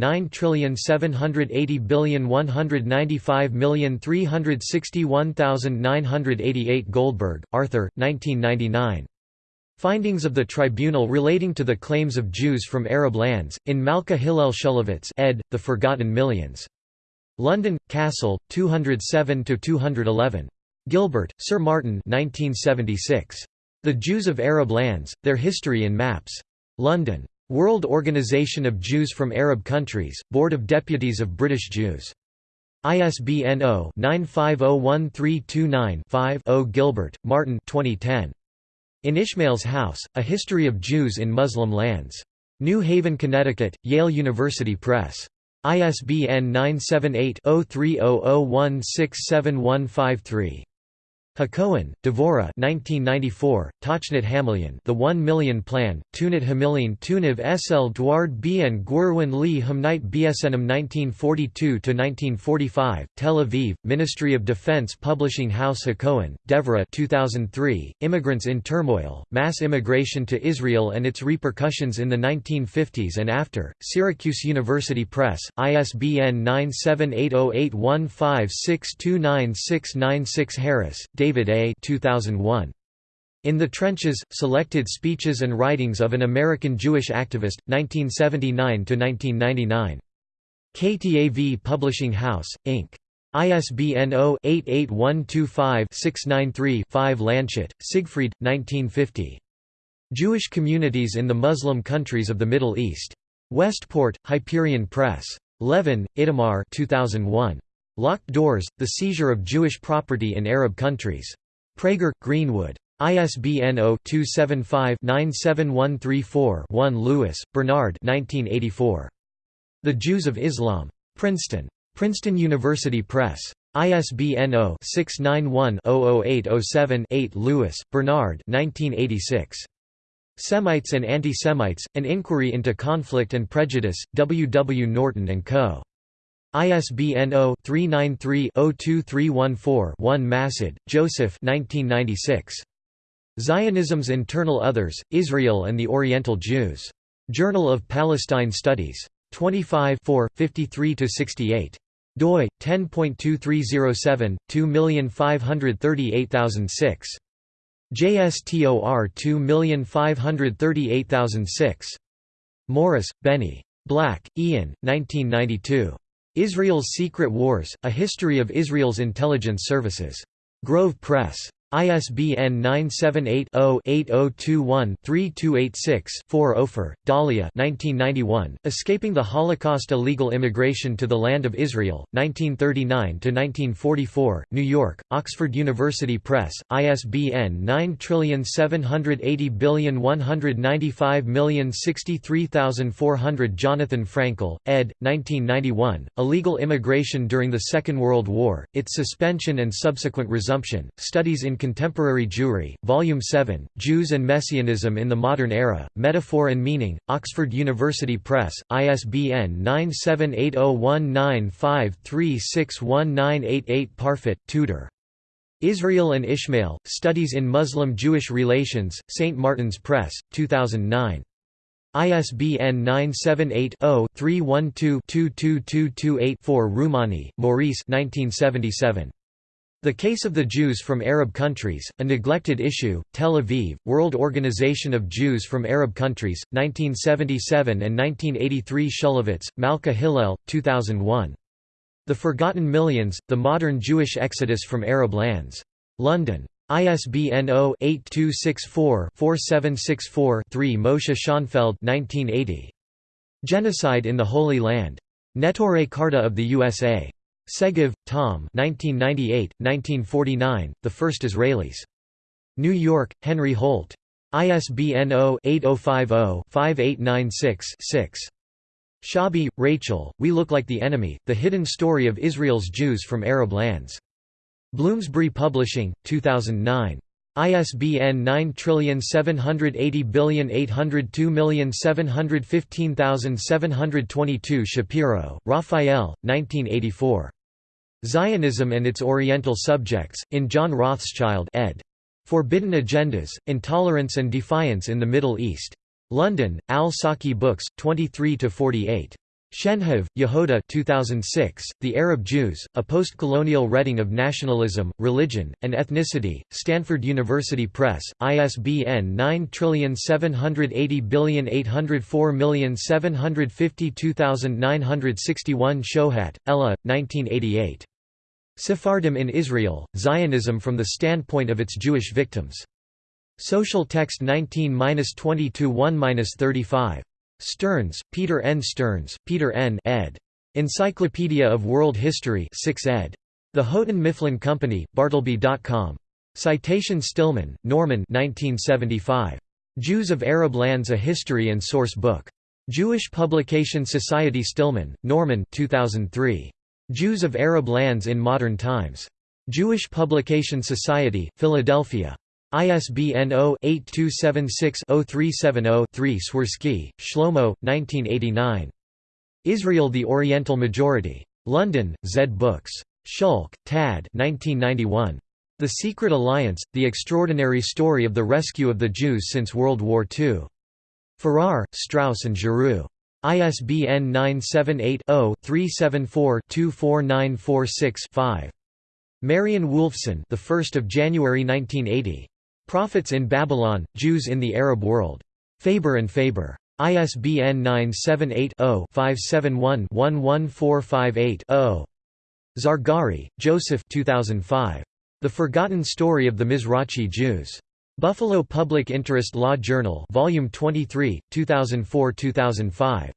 9780195361988 Goldberg, Arthur, 1999. Findings of the Tribunal relating to the claims of Jews from Arab lands, in Malka Hillel Shulevitz ed., The Forgotten Millions. London, Cassell, 207–211. Gilbert, Sir Martin 1976. The Jews of Arab Lands, Their History in Maps. London. World Organization of Jews from Arab Countries, Board of Deputies of British Jews. ISBN 0-9501329-5 Gilbert, Martin 2010. In Ishmael's House, A History of Jews in Muslim Lands. New Haven, Connecticut, Yale University Press. ISBN 978-0300167153. Hacohen, Devorah 1994, Tachnit Hamilyon The One Million Plan, Tunit Hamilyon Tuniv Sl Dward Bien Gwirwin Li Hamnite Bsnm 1942–1945, Tel Aviv, Ministry of Defense Publishing House Hacohen, Devorah 2003, Immigrants in Turmoil, Mass Immigration to Israel and its Repercussions in the 1950s and After, Syracuse University Press, ISBN 9780815629696 Harris, David A. 2001. In the Trenches, Selected Speeches and Writings of an American Jewish Activist, 1979–1999. KTAV Publishing House, Inc. ISBN 0-88125-693-5 Landshut, Siegfried, 1950. Jewish Communities in the Muslim Countries of the Middle East. Westport, Hyperion Press. Levin, Itamar 2001. Locked Doors, The Seizure of Jewish Property in Arab Countries. Praeger, Greenwood. ISBN 0-275-97134-1 Lewis, Bernard The Jews of Islam. Princeton. Princeton University Press. ISBN 0-691-00807-8 Lewis, Bernard Semites and Anti-Semites, An Inquiry into Conflict and Prejudice, W. W. Norton & Co. ISBN 0-393-02314-1 Massad, Joseph Zionism's Internal Others, Israel and the Oriental Jews. Journal of Palestine Studies. 25 53–68 doi 10.2307 2538006 JSTOR 2538006 Morris, Benny. Black, Ian, 1992. Israel's Secret Wars, A History of Israel's Intelligence Services. Grove Press. ISBN 978-0-8021-3286-4 Ofer, Dahlia 1991, Escaping the Holocaust Illegal Immigration to the Land of Israel, 1939–1944, New York, Oxford University Press, ISBN 9780195063400 Jonathan Frankel, ed. 1991, Illegal Immigration During the Second World War, Its Suspension and Subsequent Resumption, Studies in Contemporary Jewry, Volume 7, Jews and Messianism in the Modern Era, Metaphor and Meaning, Oxford University Press, ISBN 9780195361988 Parfit, Tudor. Israel and Ishmael, Studies in Muslim-Jewish Relations, St. Martin's Press, 2009. ISBN 978-0-312-22228-4 Roumani, Maurice 1977. The Case of the Jews from Arab Countries, A Neglected Issue, Tel Aviv, World Organization of Jews from Arab Countries, 1977 and 1983 Shulevitz, Malka Hillel, 2001. The Forgotten Millions, The Modern Jewish Exodus from Arab Lands. London. ISBN 0-8264-4764-3 Moshe Schonfeld 1980. Genocide in the Holy Land. Neturei Karta of the USA. Segev, Tom 1998, 1949, The First Israelis. New York, Henry Holt. ISBN 0-8050-5896-6. Shabi, Rachel, We Look Like the Enemy, The Hidden Story of Israel's Jews from Arab Lands. Bloomsbury Publishing, 2009. ISBN 9780802715722 Shapiro, Raphael, 1984. Zionism and its Oriental Subjects, in John Rothschild ed. Forbidden Agendas, Intolerance and Defiance in the Middle East. London, Al-Saki Books, 23–48. Shenhav, Yehuda 2006, The Arab Jews, A Post-Colonial Reading of Nationalism, Religion, and Ethnicity, Stanford University Press, ISBN 9780804752961 Shohat, Ella, 1988. Sephardim in Israel, Zionism from the standpoint of its Jewish victims. Social Text 19-22-1-35. Stearns, Peter N. Stearns, Peter N. ed. Encyclopedia of World History 6 ed. The Houghton Mifflin Company, Bartleby.com. Citation Stillman, Norman 1975. Jews of Arab Lands A History and Source Book. Jewish Publication Society Stillman, Norman 2003. Jews of Arab Lands in Modern Times. Jewish Publication Society, Philadelphia. ISBN 0-8276-0370-3 Swirski, Shlomo, 1989. Israel the Oriental Majority. London, Zed Books. Szulc, Tad 1991. The Secret Alliance, The Extraordinary Story of the Rescue of the Jews Since World War II. Farrar, Straus and Giroux. ISBN 978-0-374-24946-5. Marion Woolfson the 1st of January 1980. Prophets in Babylon, Jews in the Arab World. Faber and Faber. ISBN 978-0-571-11458-0. Zargari, Joseph 2005. The Forgotten Story of the Mizrachi Jews. Buffalo Public Interest Law Journal Volume 23, 2004-2005.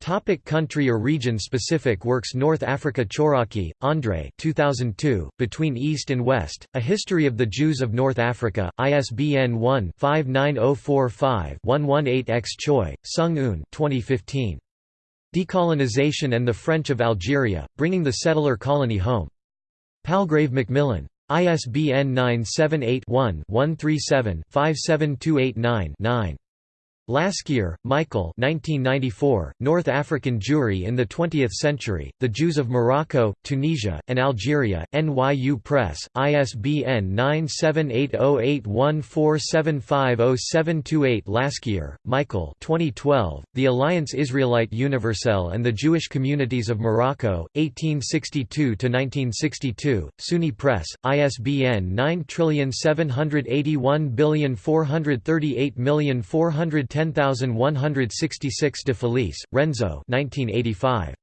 Topic country or region specific works North Africa Chouraqui, André 2002, Between East and West, A History of the Jews of North Africa, ISBN 1-59045-118-X Choi, Sung Un 2015. Decolonization and the French of Algeria, Bringing the Settler Colony Home. Palgrave Macmillan. ISBN 978 one 137 57289 9 Laskier, Michael 1994, North African Jewry in the Twentieth Century, The Jews of Morocco, Tunisia, and Algeria, NYU Press, ISBN 9780814750728 Laskier, Michael 2012, The Alliance Israelite Universelle and the Jewish Communities of Morocco, 1862–1962, SUNY Press, ISBN 97814384410 10166 de Felice, Renzo 1985.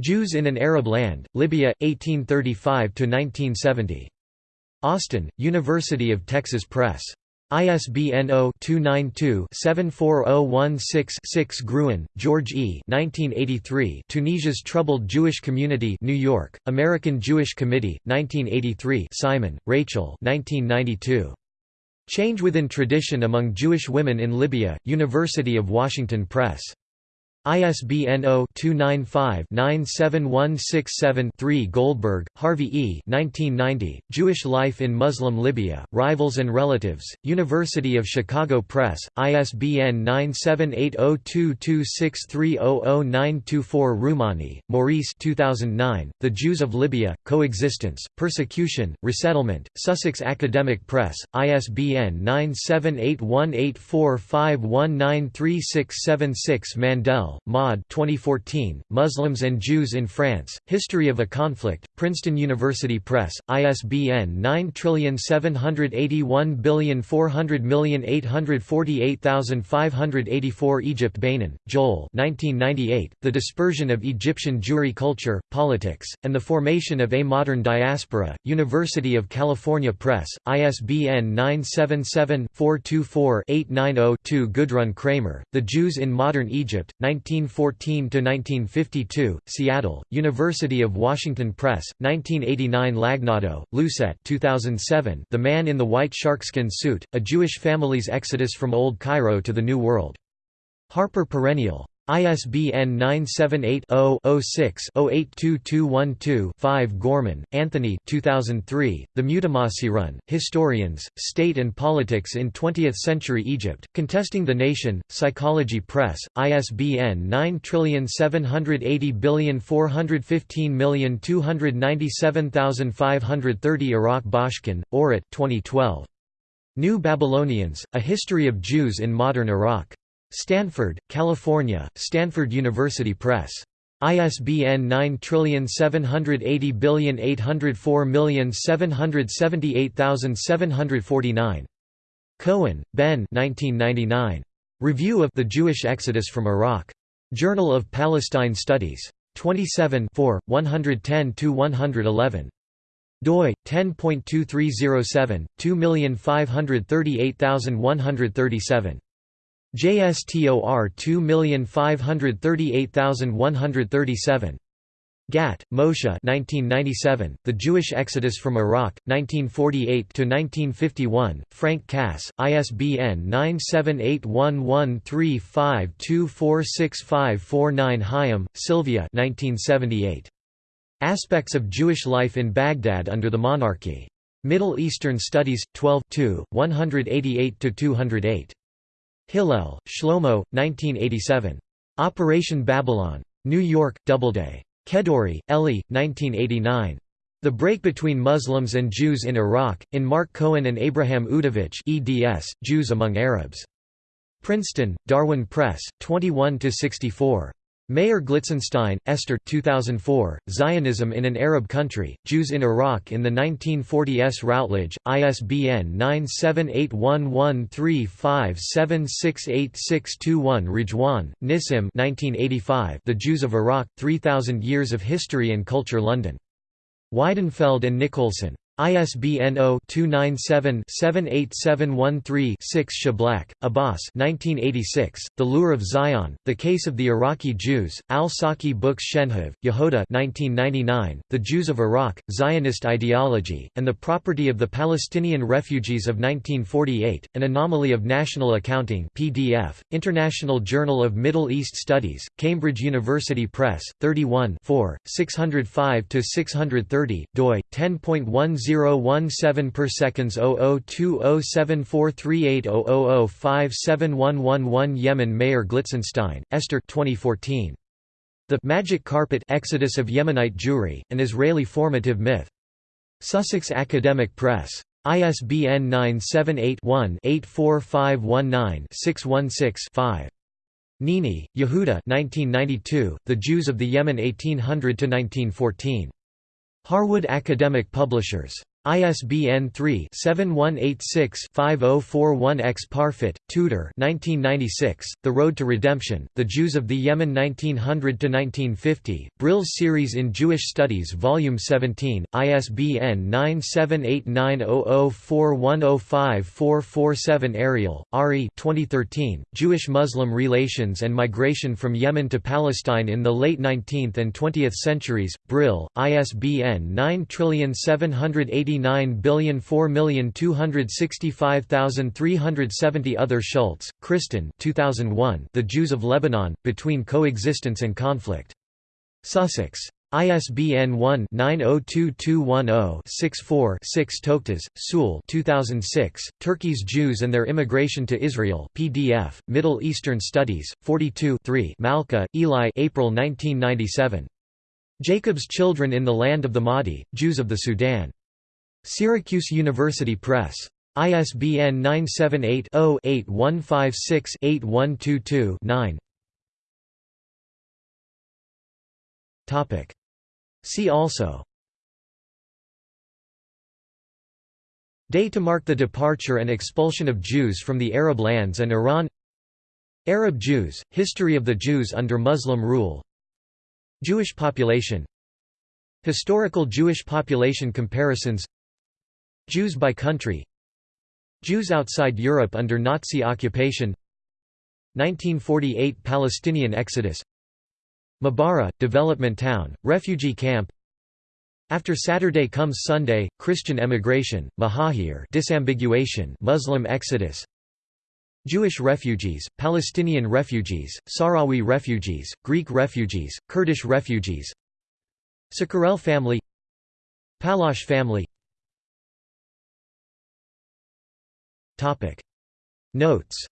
Jews in an Arab Land, Libya, 1835–1970. Austin, University of Texas Press. ISBN 0-292-74016-6 Gruen, George E. 1983. Tunisia's Troubled Jewish Community New York, American Jewish Committee, 1983 Simon, Rachel 1992. Change Within Tradition Among Jewish Women in Libya, University of Washington Press. ISBN 0-295-97167-3 Goldberg, Harvey E. 1990, Jewish Life in Muslim Libya, Rivals and Relatives, University of Chicago Press, ISBN 9780226300924 Roumani, Maurice 2009, The Jews of Libya, Coexistence, Persecution, Resettlement, Sussex Academic Press, ISBN 9781845193676 Mandel, Maud 2014, Muslims and Jews in France, History of a Conflict, Princeton University Press, ISBN 9781400848584 Egypt Beinin, Joel 1998, The Dispersion of Egyptian Jewry Culture, Politics, and the Formation of a Modern Diaspora, University of California Press, ISBN 977 424 890 Gudrun Kramer, The Jews in Modern Egypt, 19 1914–1952, Seattle, University of Washington Press, 1989 Lagnado, Lucette 2007, The Man in the White Sharkskin Suit, A Jewish Family's Exodus from Old Cairo to the New World. Harper Perennial. ISBN 978-0-06-082212-5 Gorman, Anthony 2003, The Mutamasi Historians, State and Politics in Twentieth-Century Egypt, Contesting the Nation, Psychology Press, ISBN 9780415297530 Iraq Bashkin, Orit 2012. New Babylonians, A History of Jews in Modern Iraq. Stanford, California, Stanford University Press. ISBN 9780804778749. Cohen, Ben 1999. Review of The Jewish Exodus from Iraq. Journal of Palestine Studies. 27 110–111 doi 10.2307 2538137 JSTOR 2538137 Gat, Moshe 1997, The Jewish Exodus from Iraq, 1948–1951, Frank Cass, ISBN 9781135246549 Haim, Sylvia 1978. Aspects of Jewish Life in Baghdad Under the Monarchy. Middle Eastern Studies, 12 188–208. Hillel, Shlomo, 1987. Operation Babylon. New York, Doubleday. Kedourie, Elie, 1989. The Break Between Muslims and Jews in Iraq, in Mark Cohen and Abraham Udovitch eds, Jews Among Arabs. Princeton, Darwin Press, 21–64. Meir Glitzenstein, Esther 2004, Zionism in an Arab Country, Jews in Iraq in the 1940s Routledge, ISBN 9781135768621 Rejwan, Nissim 1985, The Jews of Iraq, 3000 Years of History and Culture London. Weidenfeld and Nicolson. ISBN 0-297-78713-6 Shiblak, Abbas 1986, The Lure of Zion, The Case of the Iraqi Jews, Al-Saki Books Shenhav, Yehuda 1999, The Jews of Iraq, Zionist Ideology, and the Property of the Palestinian Refugees of 1948, An Anomaly of National Accounting PDF, International Journal of Middle East Studies, Cambridge University Press, 31 605–630, doi, 10.10 017 per seconds 0020743800571111 Yemen Meir Glitzenstein, Esther 2014. The Magic Carpet Exodus of Yemenite Jewry, an Israeli formative myth. Sussex Academic Press. ISBN 978-1-84519-616-5. Nini, Yehuda 1992, The Jews of the Yemen 1800–1914. Harwood Academic Publishers. ISBN 3-7186-5041-X Parfit, Tudor 1996, The Road to Redemption, The Jews of the Yemen 1900–1950, Brill's Series in Jewish Studies Volume 17, ISBN 9789004105447 Ariel, Ari 2013, Jewish-Muslim Relations and Migration from Yemen to Palestine in the Late 19th and 20th Centuries, Brill, ISBN 978 89,004,265,370 Other Schultz, Kristen 2001, The Jews of Lebanon, Between Coexistence and Conflict. Sussex. ISBN 1-902210-64-6 Toktas, Sewell 2006, Turkey's Jews and Their Immigration to Israel PDF, Middle Eastern Studies, 42 3 Malka, Eli April 1997. Jacob's Children in the Land of the Mahdi, Jews of the Sudan. Syracuse University Press. ISBN 978-0-8156-8122-9 See also. Day to mark the departure and expulsion of Jews from the Arab lands and Iran. Arab Jews, history of the Jews under Muslim rule. Jewish population. Historical Jewish population comparisons Jews by country. Jews outside Europe under Nazi occupation. 1948 Palestinian exodus. Ma'abara, development town, refugee camp. After Saturday comes Sunday, Christian emigration, Mahahir disambiguation Muslim exodus. Jewish refugees, Palestinian refugees, Sahrawi refugees, Greek refugees, Kurdish refugees. Sakarel family. Palosh family Notes